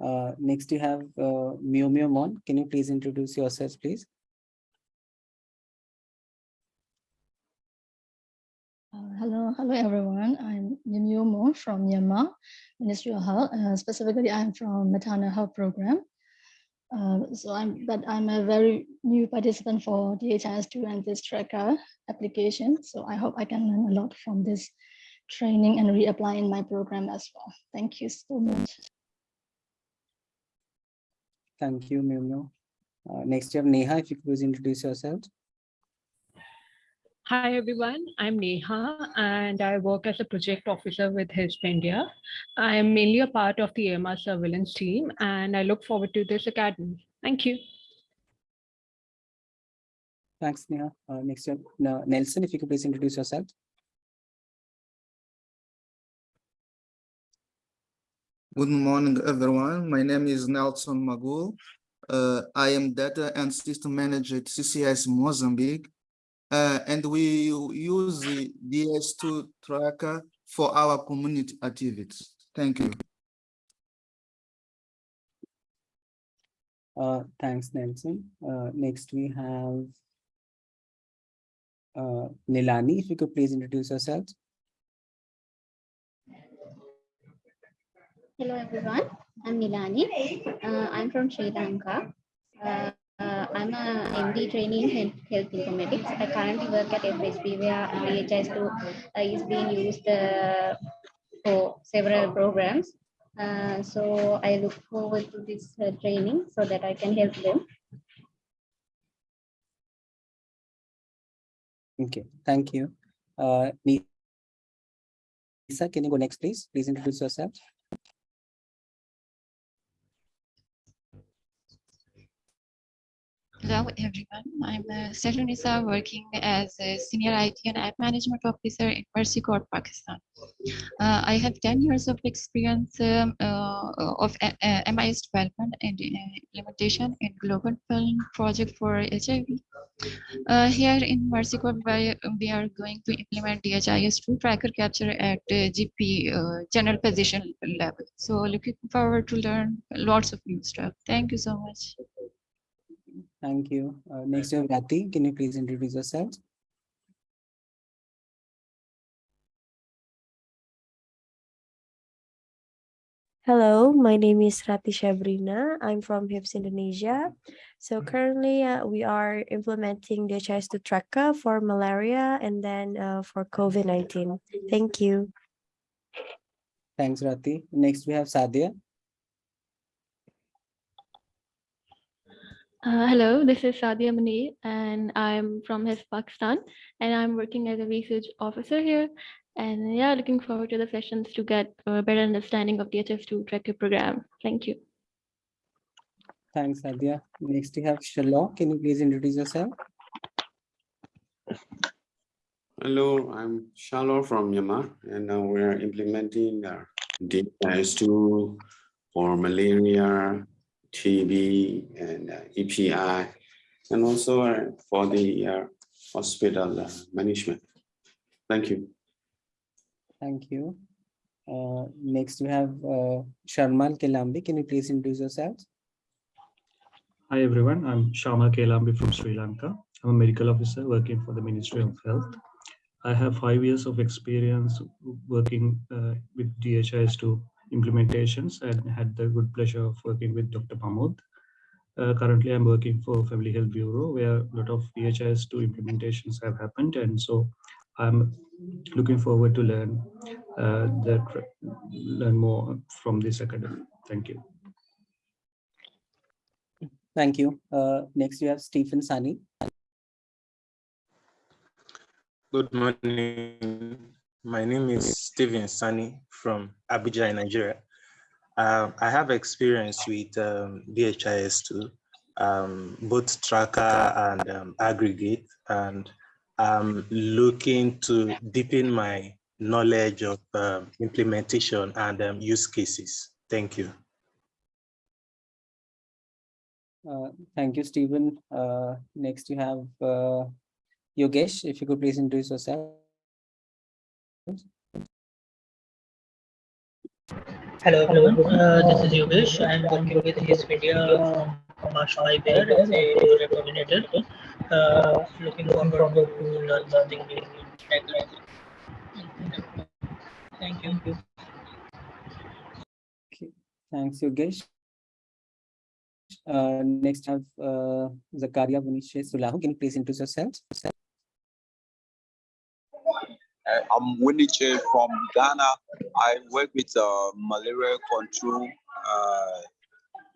Uh, next you have uh, Mio Mio Mon. Can you please introduce yourself, please? Uh, hello, hello everyone. I'm Nimyo Mo from Myanmar, Ministry of Health. Uh, specifically, I'm from maternal health program. Uh, so I'm, but I'm a very new participant for DHIS2 and this tracker application. So I hope I can learn a lot from this training and reapply in my program as well. Thank you so much. Thank you, Mio. Uh, next you have Neha. If you could please introduce yourself. Hi everyone, I'm Neha and I work as a project officer with HISP India. I am mainly a part of the AMR surveillance team and I look forward to this academy. Thank you. Thanks, Neha. Uh, next you have Nelson. If you could please introduce yourself. Good morning, everyone. My name is Nelson Magul. Uh, I am data and system manager at CCS Mozambique. Uh, and we use the DHIS2 tracker for our community activities. Thank you. Uh, thanks, Nelson. Uh, next we have uh, Nilani. If you could please introduce yourself. Hello everyone, I'm Nilani. Uh, I'm from Sri Lanka. Uh, uh, I'm a MD trainee in health, informatics. I currently work at FHB where DHIS2 uh, is being used uh, for several programs. Uh, so I look forward to this uh, training so that I can help them. Okay, thank you. Uh, Lisa, can you go next, please? Please introduce yourself. Hello, everyone. I'm uh, Sehlunisa working as a senior IT and app management officer in Mercy Corps, Pakistan. Uh, I have 10 years of experience um, uh, of uh, uh, MIS development and uh, implementation in Global Fund project for HIV. Uh, here in Mercy Corps, we, are going to implement DHIS2 tracker capture at GP general position level. So looking forward to learn lots of new stuff. Thank you so much. Thank you. Uh, next we have Rati. Can you please introduce yourself? Hello, my name is Rati Shabrina. I'm from HISP Indonesia. So currently uh, we are implementing DHIS2 tracker for malaria and then uh, for COVID-19. Thank you. Thanks, Rati. Next, we have Sadia. Uh, hello, this is Sadia Munir, and I'm from HISP Pakistan, and I'm working as a research officer here. And yeah, looking forward to the sessions to get a better understanding of DHIS2 tracker program. Thank you. Thanks, Sadia. Next, we have Shalom. Can you please introduce yourself? Hello, I'm Shalom from Myanmar, and now we're implementing the DHIS2 for malaria, TB, and uh, EPI, and also uh, for the uh, hospital uh, management. Thank you. Thank you. Uh, next, we have uh, Sharmal Kelambi. Can you please introduce yourself? Hi everyone, I'm Shama Kelambi from Sri Lanka. I'm a medical officer working for the Ministry of Health. I have five years of experience working uh, with DHIS2 implementations and had the good pleasure of working with Dr. Pamod. Uh, currently, I'm working for Family Health Bureau where a lot of DHIS2 implementations have happened. And so I'm looking forward to learn uh, the, learn more from this academy. Thank you. Thank you. Uh, next, we have Stephen Sani. Good morning. My name is Stephen Sani from Abuja, Nigeria. Um, I have experience with um, DHIS2, um, both tracker and um, aggregate, and I'm looking to deepen my knowledge of um, implementation and um, use cases. Thank you. Uh, thank you, Stephen. Uh, next, you have uh, Yogesh. If you could please introduce yourself. Hello, everyone. Uh, this is Yogesh. I'm working with HISP India Marshall Bear as a coordinator. Uh, looking forward to learn something new. Thank you. Okay. Thanks, Yogesh. Uh, next, have uh, Zakaria Bunishe Sulahu. Can you please introduce yourself? Uh, I'm Winiche from Ghana. I work with a malaria control uh,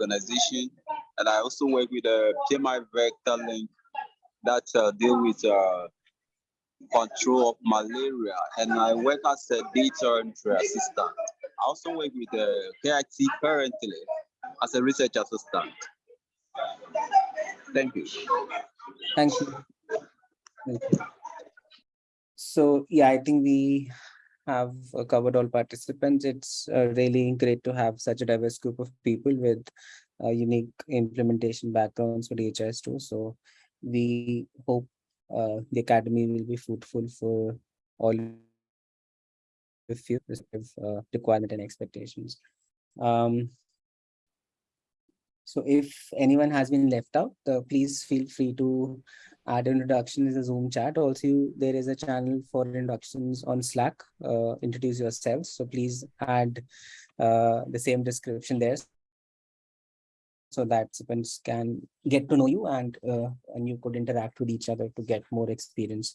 organization, and I also work with a PMI Vector Link that uh, deal with uh, control of malaria, and I work as a data entry assistant. I also work with the KIT currently as a research assistant. Thank you. Thank you. Thank you. So yeah, I think we have covered all participants. It's uh, really great to have such a diverse group of people with uh, unique implementation backgrounds for DHIS2. So we hope uh, the academy will be fruitful for all of you uh, requirement and expectations. Um, so if anyone has been left out, uh, please feel free to add introduction in the Zoom chat. Also, there is a channel for introductions on Slack. Uh, introduce yourselves. So please add uh, the same description there so that participants can get to know you and uh, and you could interact with each other to get more experience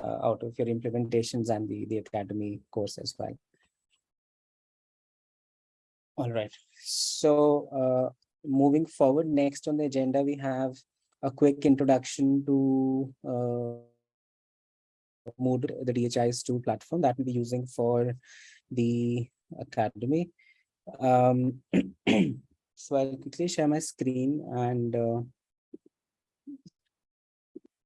uh, out of your implementations and the, the academy course as well. All right, so uh, moving forward, next on the agenda, we have a quick introduction to uh, Moodle, the DHIS2 platform that we'll be using for the academy. Um, so I'll quickly share my screen and uh,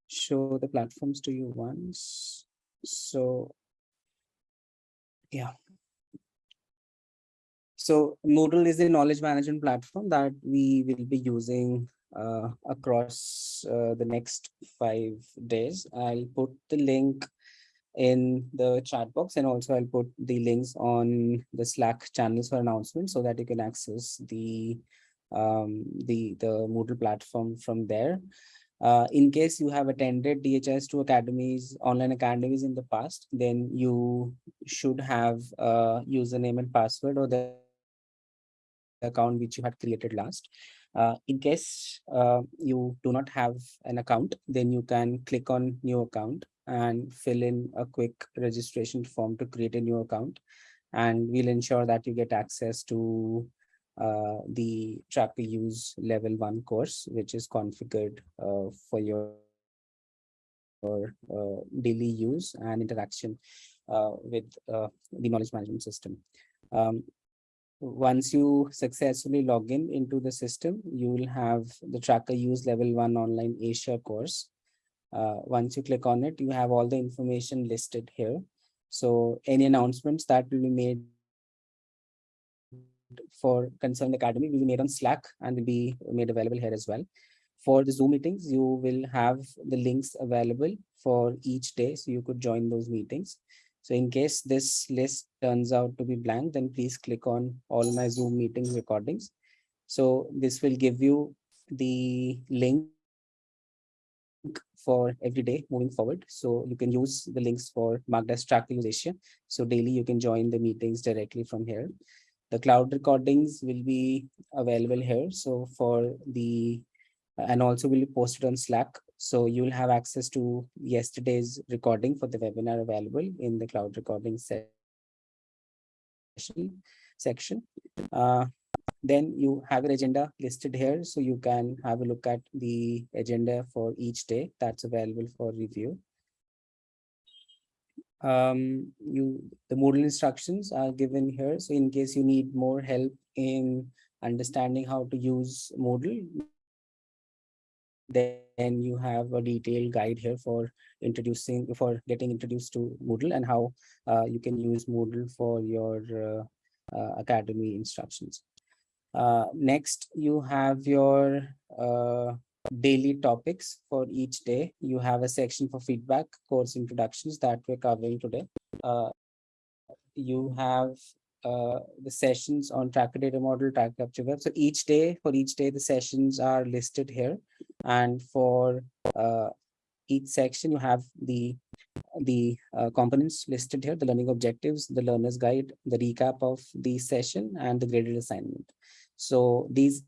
show the platforms to you once. So yeah. So Moodle is a knowledge management platform that we will be using uh, across uh, the next five days. I'll put the link in the chat box and also I'll put the links on the Slack channels for announcements so that you can access the um, the the Moodle platform from there. Uh, in case you have attended DHIS2 academies, online academies in the past, then you should have a username and password or the account which you had created last. Uh, in case uh, you do not have an account, then you can click on new account and fill in a quick registration form to create a new account. And we'll ensure that you get access to uh, the tracker use level one course, which is configured uh, for your, your uh, daily use and interaction uh, with uh, the knowledge management system. Um, once you successfully log in into the system, you will have the tracker use level one online Asia course. Uh, once you click on it, you have all the information listed here. So any announcements that will be made for Concerned Academy will be made on Slack and will be made available here as well. For the Zoom meetings, you will have the links available for each day, so you could join those meetings. So in case this list turns out to be blank, then please click on all my Zoom meeting recordings. So this will give you the link for every day moving forward. So you can use the links for marked as track Asia. So daily you can join the meetings directly from here. The cloud recordings will be available here. So for the and also will be posted on Slack. So you'll have access to yesterday's recording for the webinar available in the cloud recording session section. Uh, then you have your agenda listed here, so you can have a look at the agenda for each day that's available for review. Um, you the Moodle instructions are given here, so in case you need more help in understanding how to use Moodle, then you have a detailed guide here for introducing for getting introduced to Moodle and how uh, you can use Moodle for your uh, uh, academy instructions. Uh, next, you have your uh, daily topics for each day. You have a section for feedback, course introductions that we're covering today. You have uh, the sessions on tracker data model, track capture web. So each day, for each day, the sessions are listed here. And for uh, each section, you have the the uh, components listed here, the learning objectives, the learner's guide, the recap of the session, and the graded assignment. So these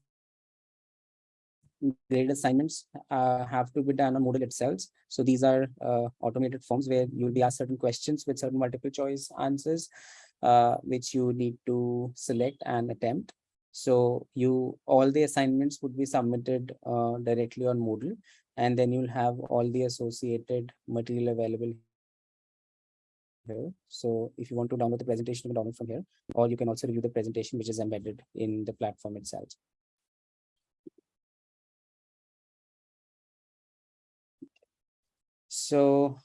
graded assignments uh, have to be done on Moodle itself. So these are uh, automated forms where you'll be asked certain questions with certain multiple choice answers, uh, which you need to select and attempt. So you all the assignments would be submitted uh, directly on Moodle, and then you'll have all the associated material available here. So if you want to download the presentation, you can download from here, or you can also review the presentation, which is embedded in the platform itself. So,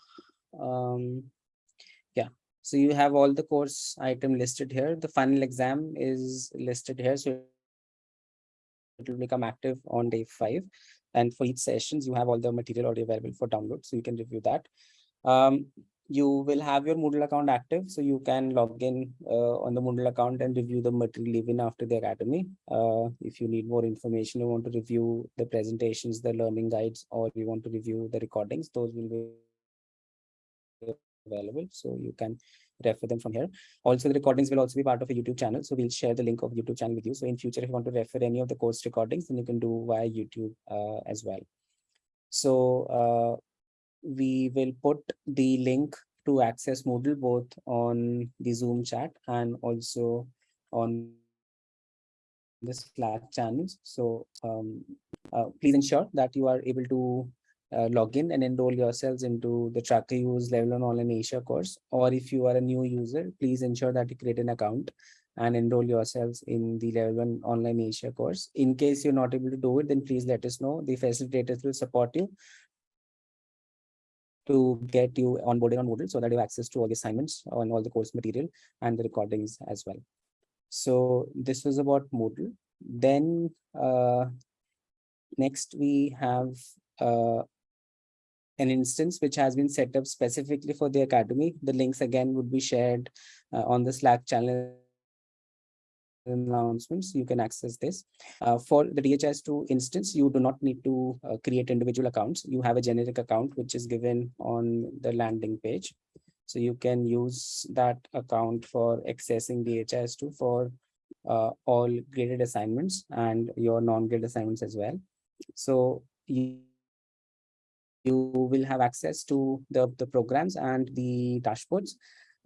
um, so you have all the course item listed here. The final exam is listed here. So it will become active on day five. And for each sessions, you have all the material already available for download. So you can review that. Um, you will have your Moodle account active, so you can log in uh, on the Moodle account and review the material even after the academy. Uh, if you need more information, you want to review the presentations, the learning guides, or you want to review the recordings, those will be available. So you can refer them from here. Also, the recordings will also be part of a YouTube channel. So we'll share the link of YouTube channel with you. So in future, if you want to refer any of the course recordings, then you can do via YouTube uh, as well. So uh, we will put the link to access Moodle both on the Zoom chat and also on the Slack channels. So um, uh, please ensure that you are able to uh, log in and enroll yourselves into the Tracker Use Level 1 Online Asia course. Or if you are a new user, please ensure that you create an account and enroll yourselves in the Level 1 Online Asia course. In case you're not able to do it, then please let us know. The facilitators will support you to get you onboarded on Moodle so that you have access to all the assignments on all the course material and the recordings as well. So this was about Moodle. Then uh, next we have uh, an instance which has been set up specifically for the Academy. The links again would be shared uh, on the Slack channel announcements, you can access this. Uh, for the DHIS2 instance, you do not need to uh, create individual accounts. You have a generic account, which is given on the landing page. So you can use that account for accessing DHIS2 for uh, all graded assignments and your non-graded assignments as well. So you, you will have access to the, the programs and the dashboards.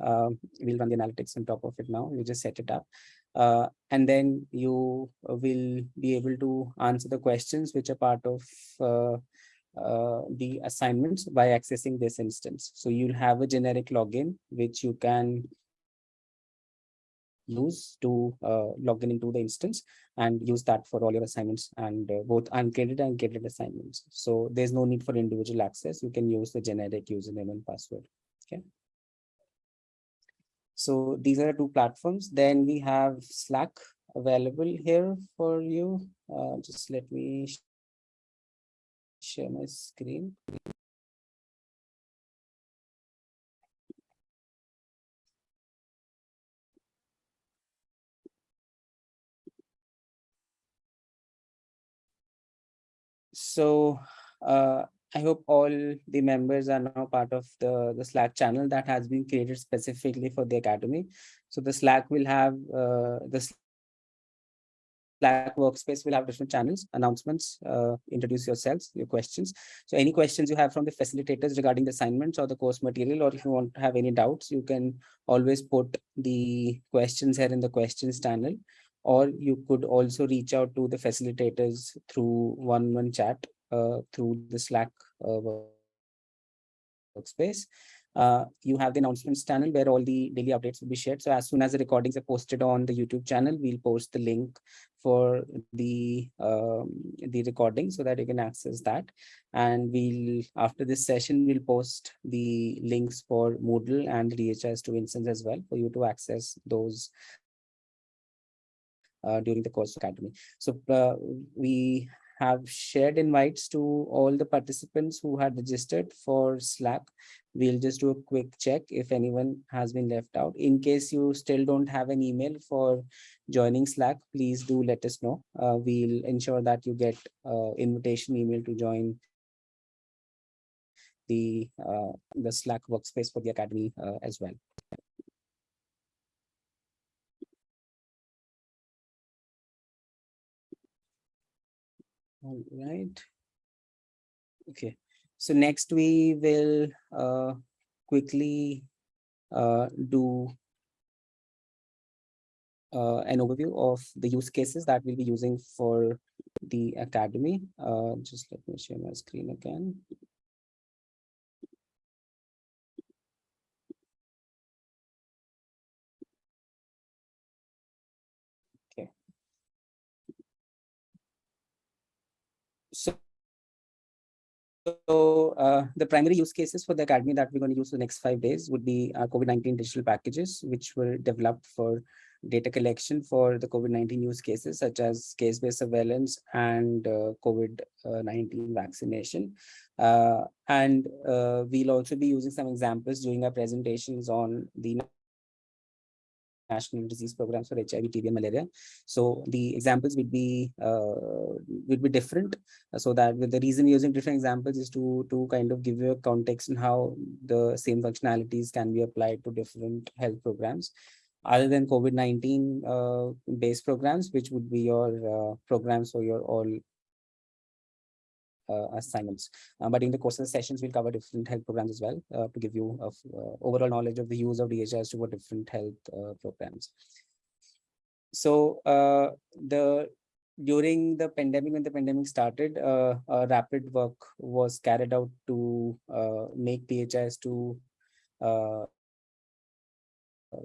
Uh, we'll run the analytics on top of it now. You just set it up. Uh, and then you will be able to answer the questions which are part of uh, uh, the assignments by accessing this instance. So you'll have a generic login, which you can use to uh, log in into the instance and use that for all your assignments and uh, both uncredited and graded assignments. So there's no need for individual access. You can use the generic username and password. Okay. So these are the two platforms. Then we have Slack available here for you. Uh, just let me share my screen. So uh, I hope all the members are now part of the, the Slack channel that has been created specifically for the Academy. So the Slack will have uh, the Slack workspace will have different channels, announcements, uh, introduce yourselves, your questions. So any questions you have from the facilitators regarding the assignments or the course material, or if you want to have any doubts, you can always put the questions here in the questions channel, or you could also reach out to the facilitators through one-on-one chat uh, through the Slack uh, workspace. Uh, you have the announcements channel where all the daily updates will be shared. So as soon as the recordings are posted on the YouTube channel, we'll post the link for the um, the recording so that you can access that. And we'll after this session, we'll post the links for Moodle and DHIS2 instance as well for you to access those during the course academy. So uh, we have shared invites to all the participants who had registered for Slack. We'll just do a quick check if anyone has been left out. In case you still don't have an email for joining Slack, please do let us know. Uh, we'll ensure that you get uh, invitation email to join the uh, the Slack workspace for the Academy uh, as well. All right. Okay. So next we will uh, quickly uh, do uh, an overview of the use cases that we'll be using for the academy. Uh, just let me share my screen again. So, so uh, the primary use cases for the Academy that we're going to use the next five days would be our COVID-19 digital packages, which were developed for data collection for the COVID-19 use cases, such as case-based surveillance and uh, COVID-19 vaccination. Uh, and uh, we'll also be using some examples during our presentations on the national disease programs for HIV, TB, and malaria. So the examples would be uh, would be different. So that the reason using different examples is to to kind of give you a context on how the same functionalities can be applied to different health programs. Other than COVID-19 uh, based programs, which would be your uh, programs for your all assignments. Uh, but in the course of the sessions, we'll cover different health programs as well uh, to give you a overall knowledge of the use of DHS to different health programs. So the during the pandemic, when the pandemic started, uh, rapid work was carried out to uh, make DHIS2 uh,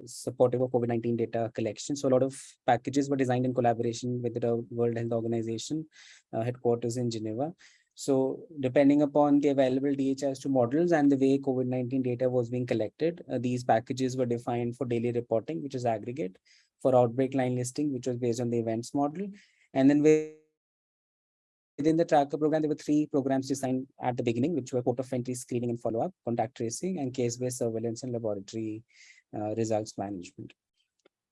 supportive of COVID-19 data collection. So a lot of packages were designed in collaboration with the World Health Organization headquarters in Geneva. So depending upon the available DHIS2 models and the way COVID-19 data was being collected, uh, these packages were defined for daily reporting, which is aggregate, for outbreak line listing, which was based on the events model. And then within the tracker program, there were three programs designed at the beginning, which were port of entry screening and follow-up, contact tracing, and case-based surveillance and laboratory uh, results management.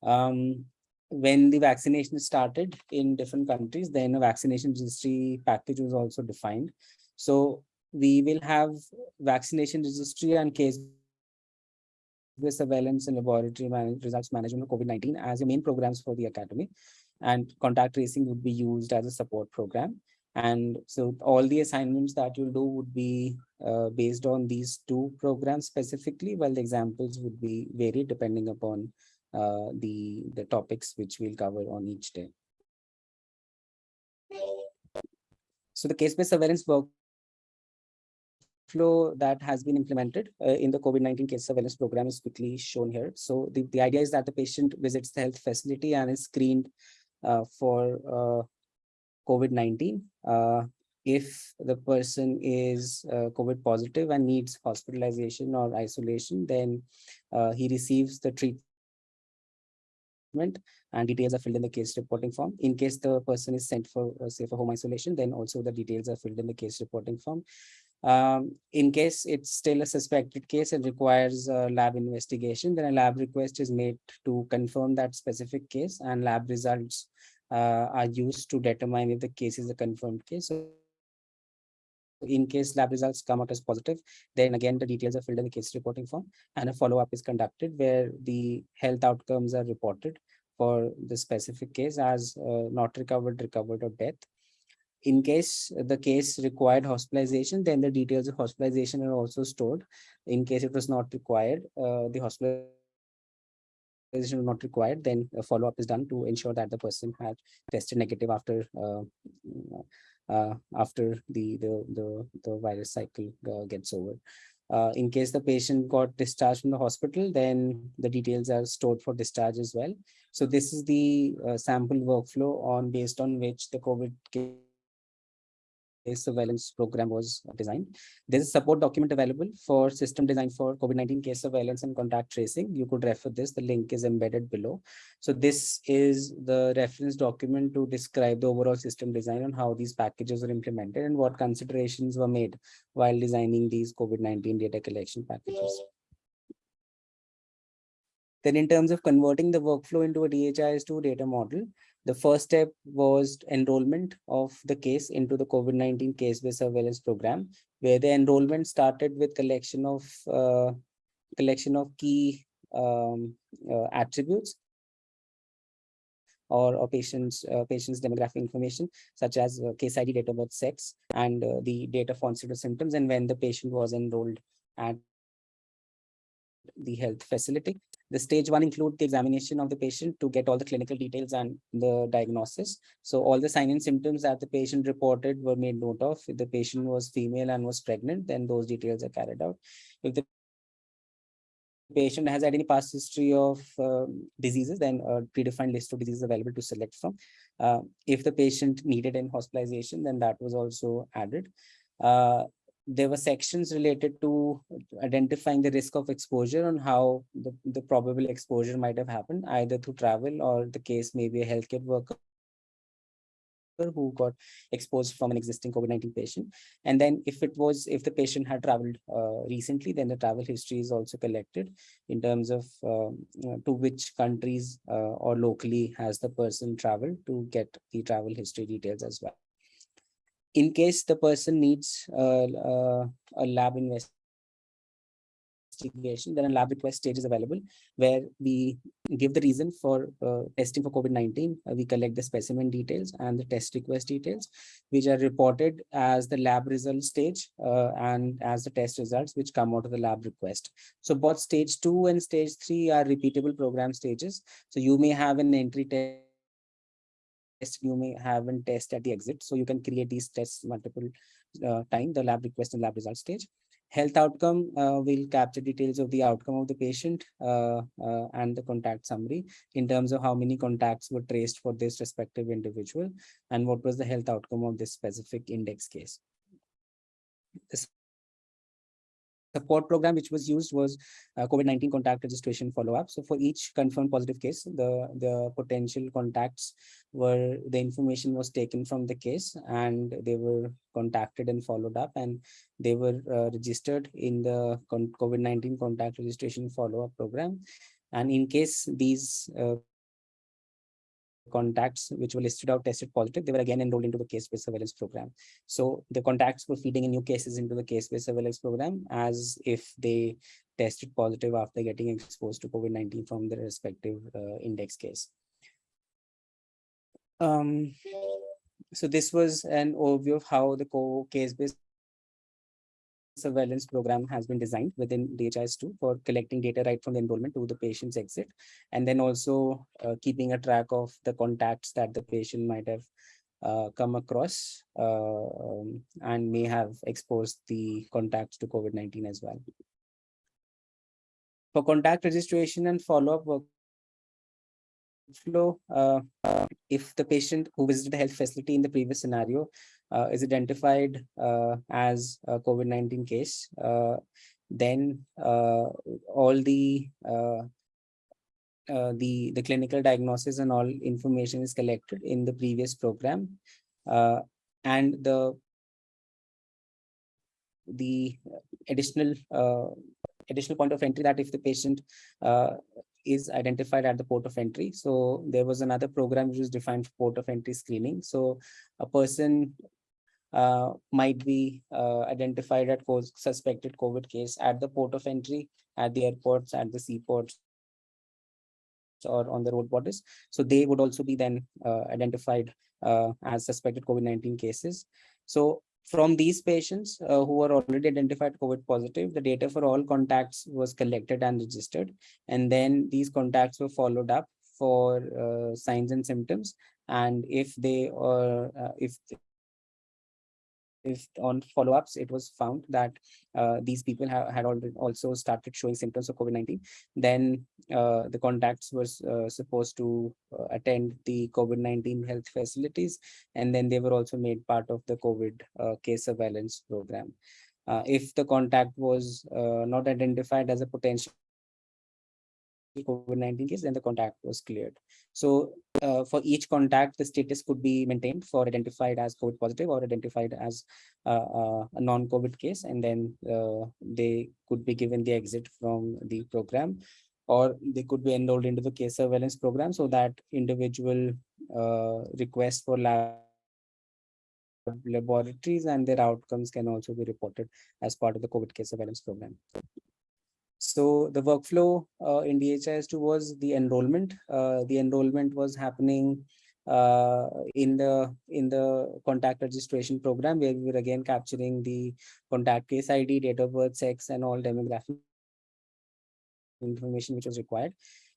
Um, when the vaccination started in different countries, then a vaccination registry package was also defined. So we will have vaccination registry and case surveillance and laboratory manage, results management of COVID-19 as your main programs for the academy. And contact tracing would be used as a support program. And so all the assignments that you'll do would be uh, based on these two programs specifically, while the examples would be varied depending upon uh, the, the topics which we'll cover on each day. So the case-based surveillance workflow that has been implemented uh, in the COVID-19 case surveillance program is quickly shown here. So the, the idea is that the patient visits the health facility and is screened uh, for uh, COVID-19. Uh, if the person is uh, COVID positive and needs hospitalization or isolation, then he receives the treatment and details are filled in the case reporting form. In case the person is sent for, uh, say, for home isolation, then also the details are filled in the case reporting form. Um, in case it's still a suspected case and requires a lab investigation, then a lab request is made to confirm that specific case and lab results uh, are used to determine if the case is a confirmed case. So in case lab results come out as positive, then again, the details are filled in the case reporting form and a follow-up is conducted where the health outcomes are reported for the specific case as uh, not recovered, recovered or death. In case the case required hospitalization, then the details of hospitalization are also stored. In case it was not required, uh, the hospitalization not required, then a follow-up is done to ensure that the person had tested negative after uh, uh, after the, the the the virus cycle uh, gets over. Uh, in case the patient got discharged from the hospital, then the details are stored for discharge as well. So this is the uh, sample workflow on based on which the COVID surveillance program was designed. There's a support document available for system design for COVID-19 case surveillance and contact tracing. You could refer this. The link is embedded below. So this is the reference document to describe the overall system design and how these packages are implemented and what considerations were made while designing these COVID-19 data collection packages. Then in terms of converting the workflow into a DHIS2 data model, the first step was enrollment of the case into the COVID-19 case-based surveillance program, where the enrollment started with collection of uh, collection of key um, uh, attributes or, or patients uh, patients demographic information such as uh, case ID, date of birth, sex, and uh, the onset of symptoms and when the patient was enrolled at the health facility. The stage one include the examination of the patient to get all the clinical details and the diagnosis. So all the sign and symptoms that the patient reported were made note of. If the patient was female and was pregnant, then those details are carried out. If the patient has had any past history of um, diseases, then a predefined list of diseases available to select from. Uh, if the patient needed any hospitalization, then that was also added. Uh, there were sections related to identifying the risk of exposure on how the, the probable exposure might have happened, either through travel or the case may be a healthcare worker who got exposed from an existing COVID-19 patient. And then if it was, if the patient had traveled uh, recently, then the travel history is also collected in terms of um, to which countries uh, or locally has the person traveled to get the travel history details as well in case the person needs uh, uh, a lab investigation, then a lab request stage is available where we give the reason for uh, testing for COVID-19. Uh, we collect the specimen details and the test request details, which are reported as the lab result stage uh, and as the test results, which come out of the lab request. So both stage two and stage three are repeatable program stages. So you may have an entry test test you may have and test at the exit. So you can create these tests multiple uh, time, the lab request and lab result stage. Health outcome uh, will capture details of the outcome of the patient uh, uh, and the contact summary in terms of how many contacts were traced for this respective individual and what was the health outcome of this specific index case. This support program which was used was uh, COVID-19 contact registration follow-up. So for each confirmed positive case, the, the potential contacts were, the information was taken from the case and they were contacted and followed up and they were uh, registered in the COVID-19 contact registration follow-up program. And in case these uh, contacts which were listed out tested positive, they were again enrolled into the case-based surveillance program. So the contacts were feeding in new cases into the case-based surveillance program as if they tested positive after getting exposed to COVID-19 from their respective uh, index case. Um, so this was an overview of how the case-based surveillance program has been designed within DHIS2 for collecting data right from the enrollment to the patient's exit, and then also uh, keeping a track of the contacts that the patient might have uh, come across uh, um, and may have exposed the contacts to COVID-19 as well. For contact registration and follow-up workflow, uh, if the patient who visited the health facility in the previous scenario uh, is identified uh, as a COVID-19 case, uh, then uh, all the uh, uh, the the clinical diagnosis and all information is collected in the previous program, and the the additional additional point of entry that if the patient is identified at the port of entry. So there was another program which was defined for port of entry screening. So a person uh, might be uh, identified at suspected COVID case at the port of entry, at the airports, at the seaports, or on the road borders. So they would also be then uh, identified uh, as suspected COVID-19 cases. So from these patients uh, who were already identified COVID positive, the data for all contacts was collected and registered. And then these contacts were followed up for uh, signs and symptoms. And if they are, uh, if if on follow-ups it was found that uh, these people have, had also started showing symptoms of COVID-19, then uh, the contacts were uh, supposed to uh, attend the COVID-19 health facilities, and then they were also made part of the COVID uh, case surveillance program. Uh, if the contact was not identified as a potential COVID-19 case, then the contact was cleared. So uh, for each contact, the status could be maintained for identified as COVID positive or identified as uh, uh, a non-COVID case, and then uh, they could be given the exit from the program, or they could be enrolled into the case surveillance program so that individual uh, requests for lab laboratories and their outcomes can also be reported as part of the COVID case surveillance program. So the workflow uh, in DHIS2 was the enrollment. Uh, the enrollment was happening uh, in the in the contact registration program where we were again capturing the contact case ID, date of birth, sex, and all demographic information which was required.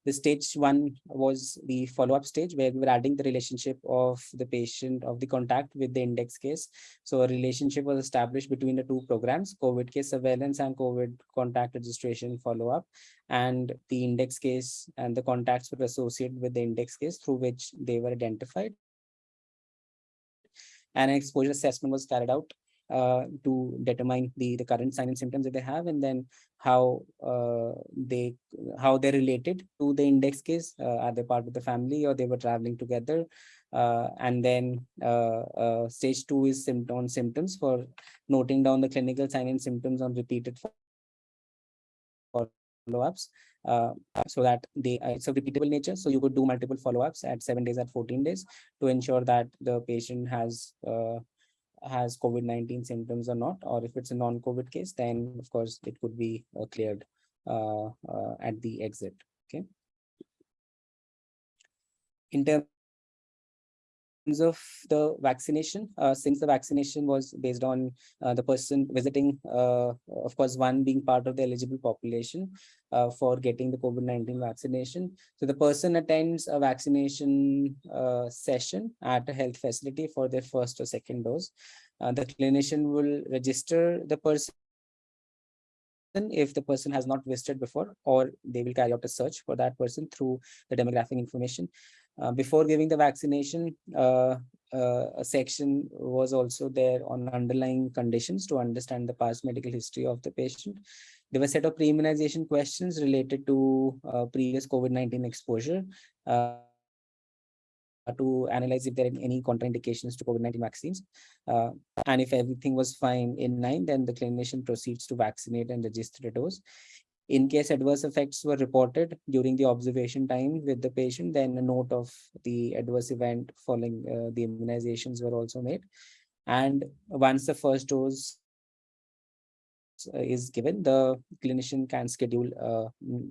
The stage one was the follow-up stage where we were adding the relationship of the patient of the contact with the index case. So a relationship was established between the two programs, COVID case surveillance and COVID contact registration follow-up. And the index case and the contacts were associated with the index case through which they were identified. And an exposure assessment was carried out uh, to determine the, the current sign and symptoms that they have and then how uh, they how they're related to the index case uh, are they part of the family or they were traveling together uh, and then uh, stage two is symptom symptoms for noting down the clinical sign and symptoms on repeated follow-ups uh, so that they uh, it's a repeatable nature. So you could do multiple follow-ups at seven days at 14 days to ensure that the patient has uh, has COVID-19 symptoms or not, or if it's a non-COVID case, then of course it could be uh, cleared uh, uh, at the exit. Okay. In terms of the vaccination, uh, since the vaccination was based on uh, the person visiting, uh, of course, one being part of the eligible population uh, for getting the COVID-19 vaccination. So the person attends a vaccination uh, session at a health facility for their first or second dose. Uh, the clinician will register the person if the person has not visited before, or they will carry out a search for that person through the demographic information. Uh, before giving the vaccination, uh, uh, a section was also there on underlying conditions to understand the past medical history of the patient. There were a set of pre-immunization questions related to uh, previous COVID-19 exposure uh, to analyze if there are any contraindications to COVID-19 vaccines. Uh, and if everything was fine in nine, then the clinician proceeds to vaccinate and register a dose. In case adverse effects were reported during the observation time with the patient, then a note of the adverse event following uh, the immunizations were also made. And once the first dose uh, is given, the clinician can schedule uh,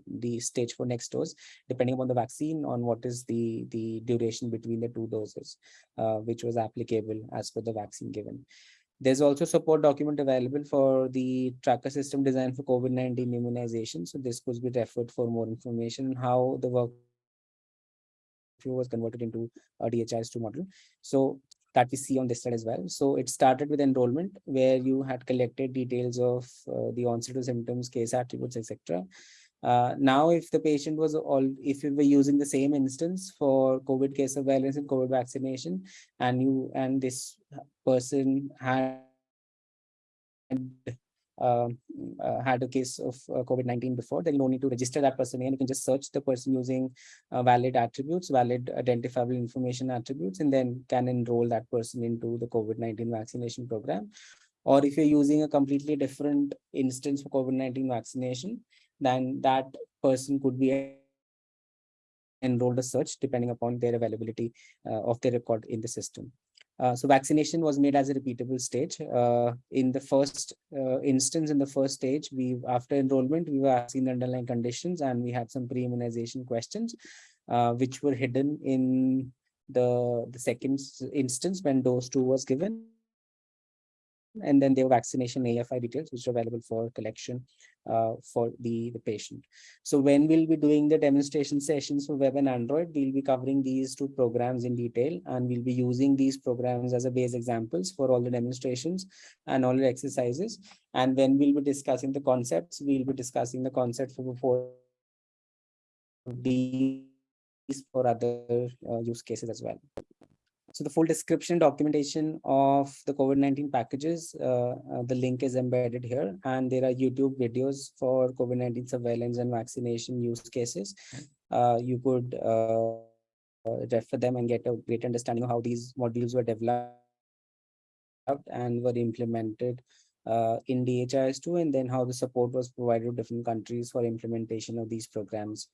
the stage for next dose, depending upon the vaccine on what is the, the duration between the two doses, uh, which was applicable as per the vaccine given. There's also support document available for the tracker system design for COVID-19 immunization. So this could be referred for more information on how the work was converted into a DHIS2 model. So that we see on this slide as well. So it started with enrollment where you had collected details of uh, the onset of symptoms, case attributes, etc. Uh, now, if the patient was all, if you were using the same instance for COVID case surveillance and COVID vaccination, and you and this person had uh, uh, had a case of uh, COVID-19 before, then don't need to register that person and you can just search the person using uh, valid attributes, valid identifiable information attributes, and then can enroll that person into the COVID-19 vaccination program. Or if you're using a completely different instance for COVID-19 vaccination, then that person could be enrolled a search depending upon their availability uh, of their record in the system. Uh, so vaccination was made as a repeatable stage. Uh, in the first uh, instance, in the first stage, we after enrollment, we were asking the underlying conditions and we had some pre-immunization questions, uh, which were hidden in the, the second instance when dose two was given and then their vaccination AEFI details, which are available for collection uh, for the, the patient. So when we'll be doing the demonstration sessions for web and Android, we'll be covering these two programs in detail, and we'll be using these programs as a base examples for all the demonstrations and all the exercises. And when we'll be discussing the concepts, we'll be discussing the concept for before these for other uh, use cases as well. So the full description documentation of the COVID-19 packages, uh, uh, the link is embedded here, and there are YouTube videos for COVID-19 surveillance and vaccination use cases. Uh, you could uh, refer them and get a great understanding of how these modules were developed and were implemented uh, in DHIS2, and then how the support was provided to different countries for implementation of these programs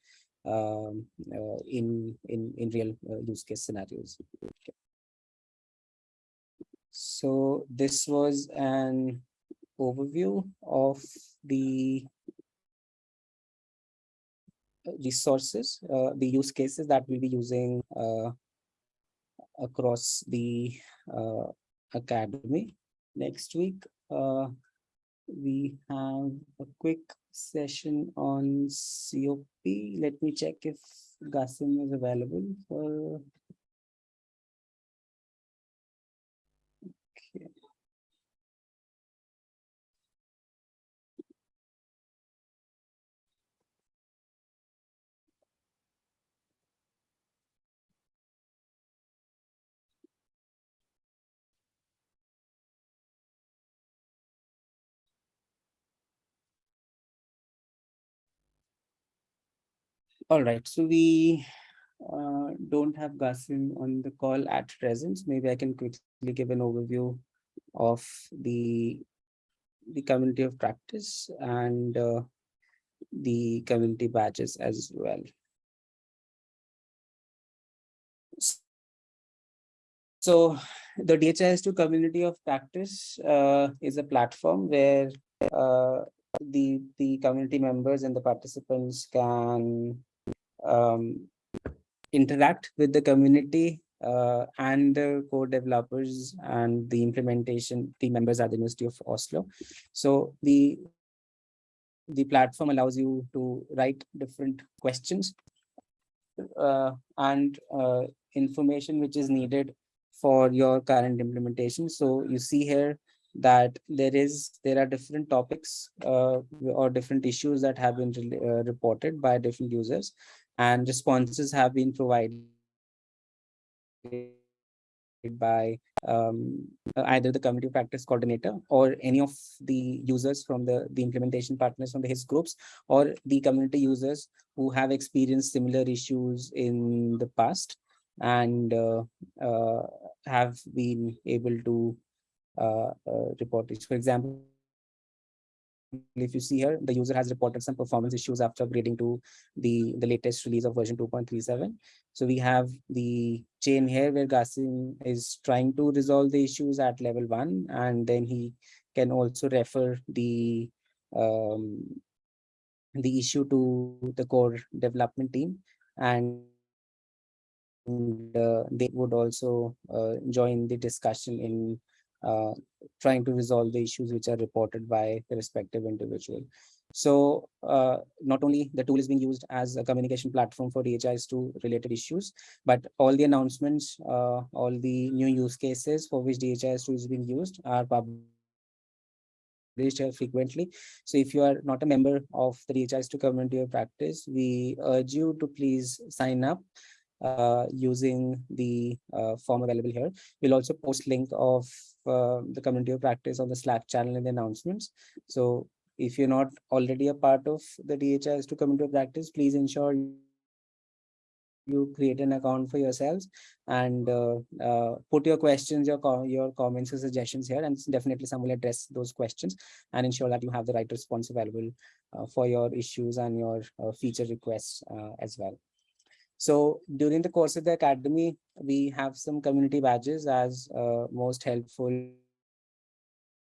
um, uh, in, in, in real use case scenarios. Okay. So this was an overview of the resources, uh, the use cases that we'll be using uh, across the uh, academy. Next week, uh, we have a quick session on COP. Let me check if Gasim is available for All right, so we uh, don't have Gasim on the call at present. Maybe I can quickly give an overview of the the community of practice and uh, the community badges as well. So the DHIS2 community of practice uh, is a platform where uh, the, the community members and the participants can um, interact with the community uh, and the code developers and the implementation team members at the University of Oslo. So the the platform allows you to write different questions uh, and uh, information which is needed for your current implementation. So you see here that there is there are different topics uh, or different issues that have been uh, reported by different users and responses have been provided by um, either the community practice coordinator or any of the users from the, the implementation partners from the HISP groups or the community users who have experienced similar issues in the past and uh, uh, have been able to uh, uh report it. For example, if you see here, the user has reported some performance issues after upgrading to the, the latest release of version 2.37. So we have the chain here where Gasim is trying to resolve the issues at level one, and then he can also refer the um, the issue to the core development team and uh, they would also uh, join the discussion in uh, trying to resolve the issues which are reported by the respective individual. So uh, not only the tool is being used as a communication platform for DHIS2 related issues, but all the announcements, uh, all the new use cases for which DHIS2 is being used are published frequently. So if you are not a member of the DHIS2 community of practice, we urge you to please sign up uh, using the uh, form available here. We'll also post link of uh, the community of practice on the Slack channel in the announcements. So if you're not already a part of the DHIS2 community of practice, please ensure you create an account for yourselves and uh, uh, put your questions, your co your comments or suggestions here, and definitely some will address those questions and ensure that you have the right response available for your issues and your feature requests as well. So during the course of the academy, we have some community badges as uh, most helpful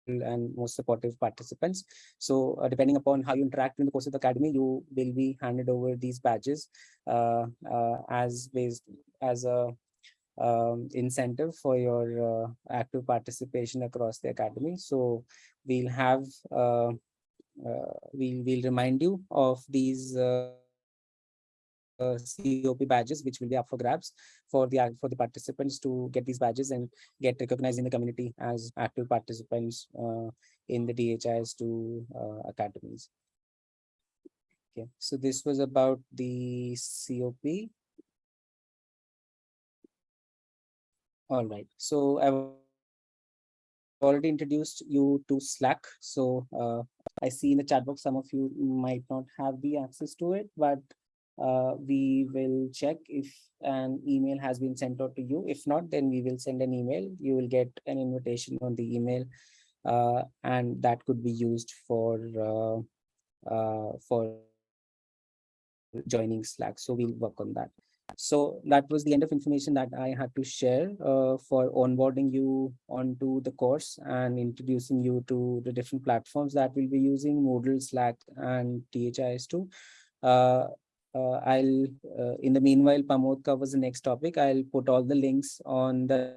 and most supportive participants. So uh, depending upon how you interact in the course of the academy, you will be handed over these badges uh, uh as based as a um, incentive for your uh, active participation across the academy. So we'll have uh, we'll we'll remind you of these uh, COP badges, which will be up for grabs for the for the participants to get these badges and get recognized in the community as active participants uh, in the DHIS2 uh, academies. Okay, so this was about the COP. All right, so I've already introduced you to Slack. So uh, I see in the chat box, some of you might not have the access to it, but uh, we will check if an email has been sent out to you. If not, then we will send an email. You will get an invitation on the email uh, and that could be used for uh, uh for joining Slack. So we'll work on that. So that was the end of information that I had to share uh, for onboarding you onto the course and introducing you to the different platforms that we'll be using, Moodle, Slack, and DHIS2. Uh, uh, I'll, uh, in the meanwhile, Pramod covers the next topic. I'll put all the links on the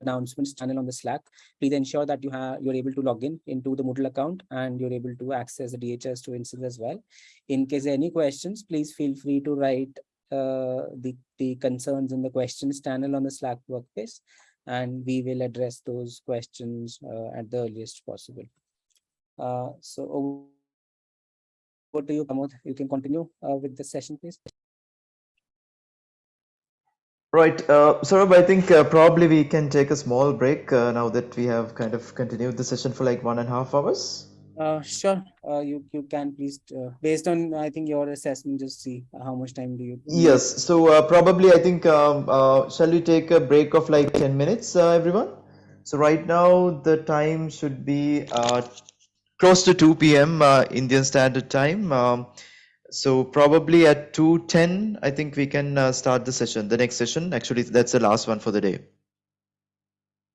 announcements channel on the Slack. Please ensure that you have you're able to log in into the Moodle account and you're able to access the DHIS2 instance as well. In case any questions, please feel free to write uh, the, the concerns in the questions channel on the Slack workspace, and we will address those questions uh, at the earliest possible. Uh, so over to you, Pramod. You can continue uh, with the session, please. Right, uh, Saurabh, I think uh, probably we can take a small break uh, now that we have kind of continued the session for like one and a half hours. Uh, sure, uh, you you can please, uh, based on I think your assessment, just see how much time do you. Yes, so uh, probably I think um, uh, shall we take a break of like 10 minutes, uh, everyone? So right now the time should be uh, close to 2 p.m. Uh, Indian Standard Time. Um, so probably at 2.10, I think we can uh, start the session, the next session. Actually, that's the last one for the day.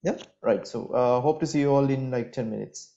Yeah, right. So uh, hope to see you all in like 10 minutes.